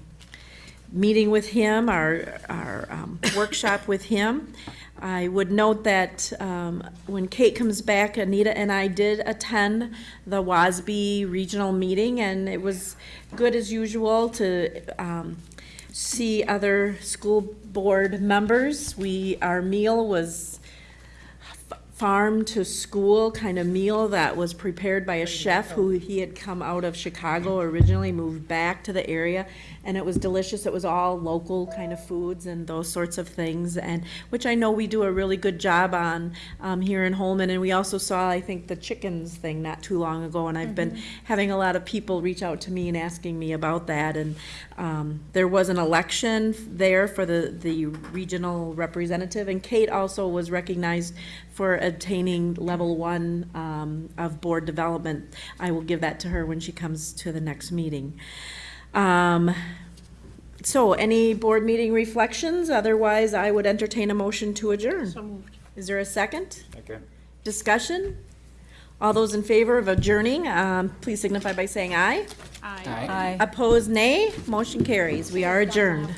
meeting with him, our, our um, workshop with him. I would note that um, when Kate comes back, Anita and I did attend the WASB regional meeting, and it was good as usual to um, see other school board members. We, our meal was f- farm to school kind of meal that was prepared by a chef who he had come out of Chicago originally, moved back to the area, and it was delicious. It was all local kind of foods and those sorts of things, and which I know we do a really good job on um, here in Holmen. And we also saw, I think, the chickens thing not too long ago, and I've been having a lot of people reach out to me and asking me about that. And um, there was an election there for the the regional representative, and Kate also was recognized for attaining level one um, of board development. I will give that to her when she comes to the next meeting. Um, so, any board meeting reflections? Otherwise, I would entertain a motion to adjourn. So moved. Is there a second? Okay. Discussion? All those in favor of adjourning, um, please signify by saying aye. Aye. Aye. Opposed, nay. Motion carries. We are adjourned. I was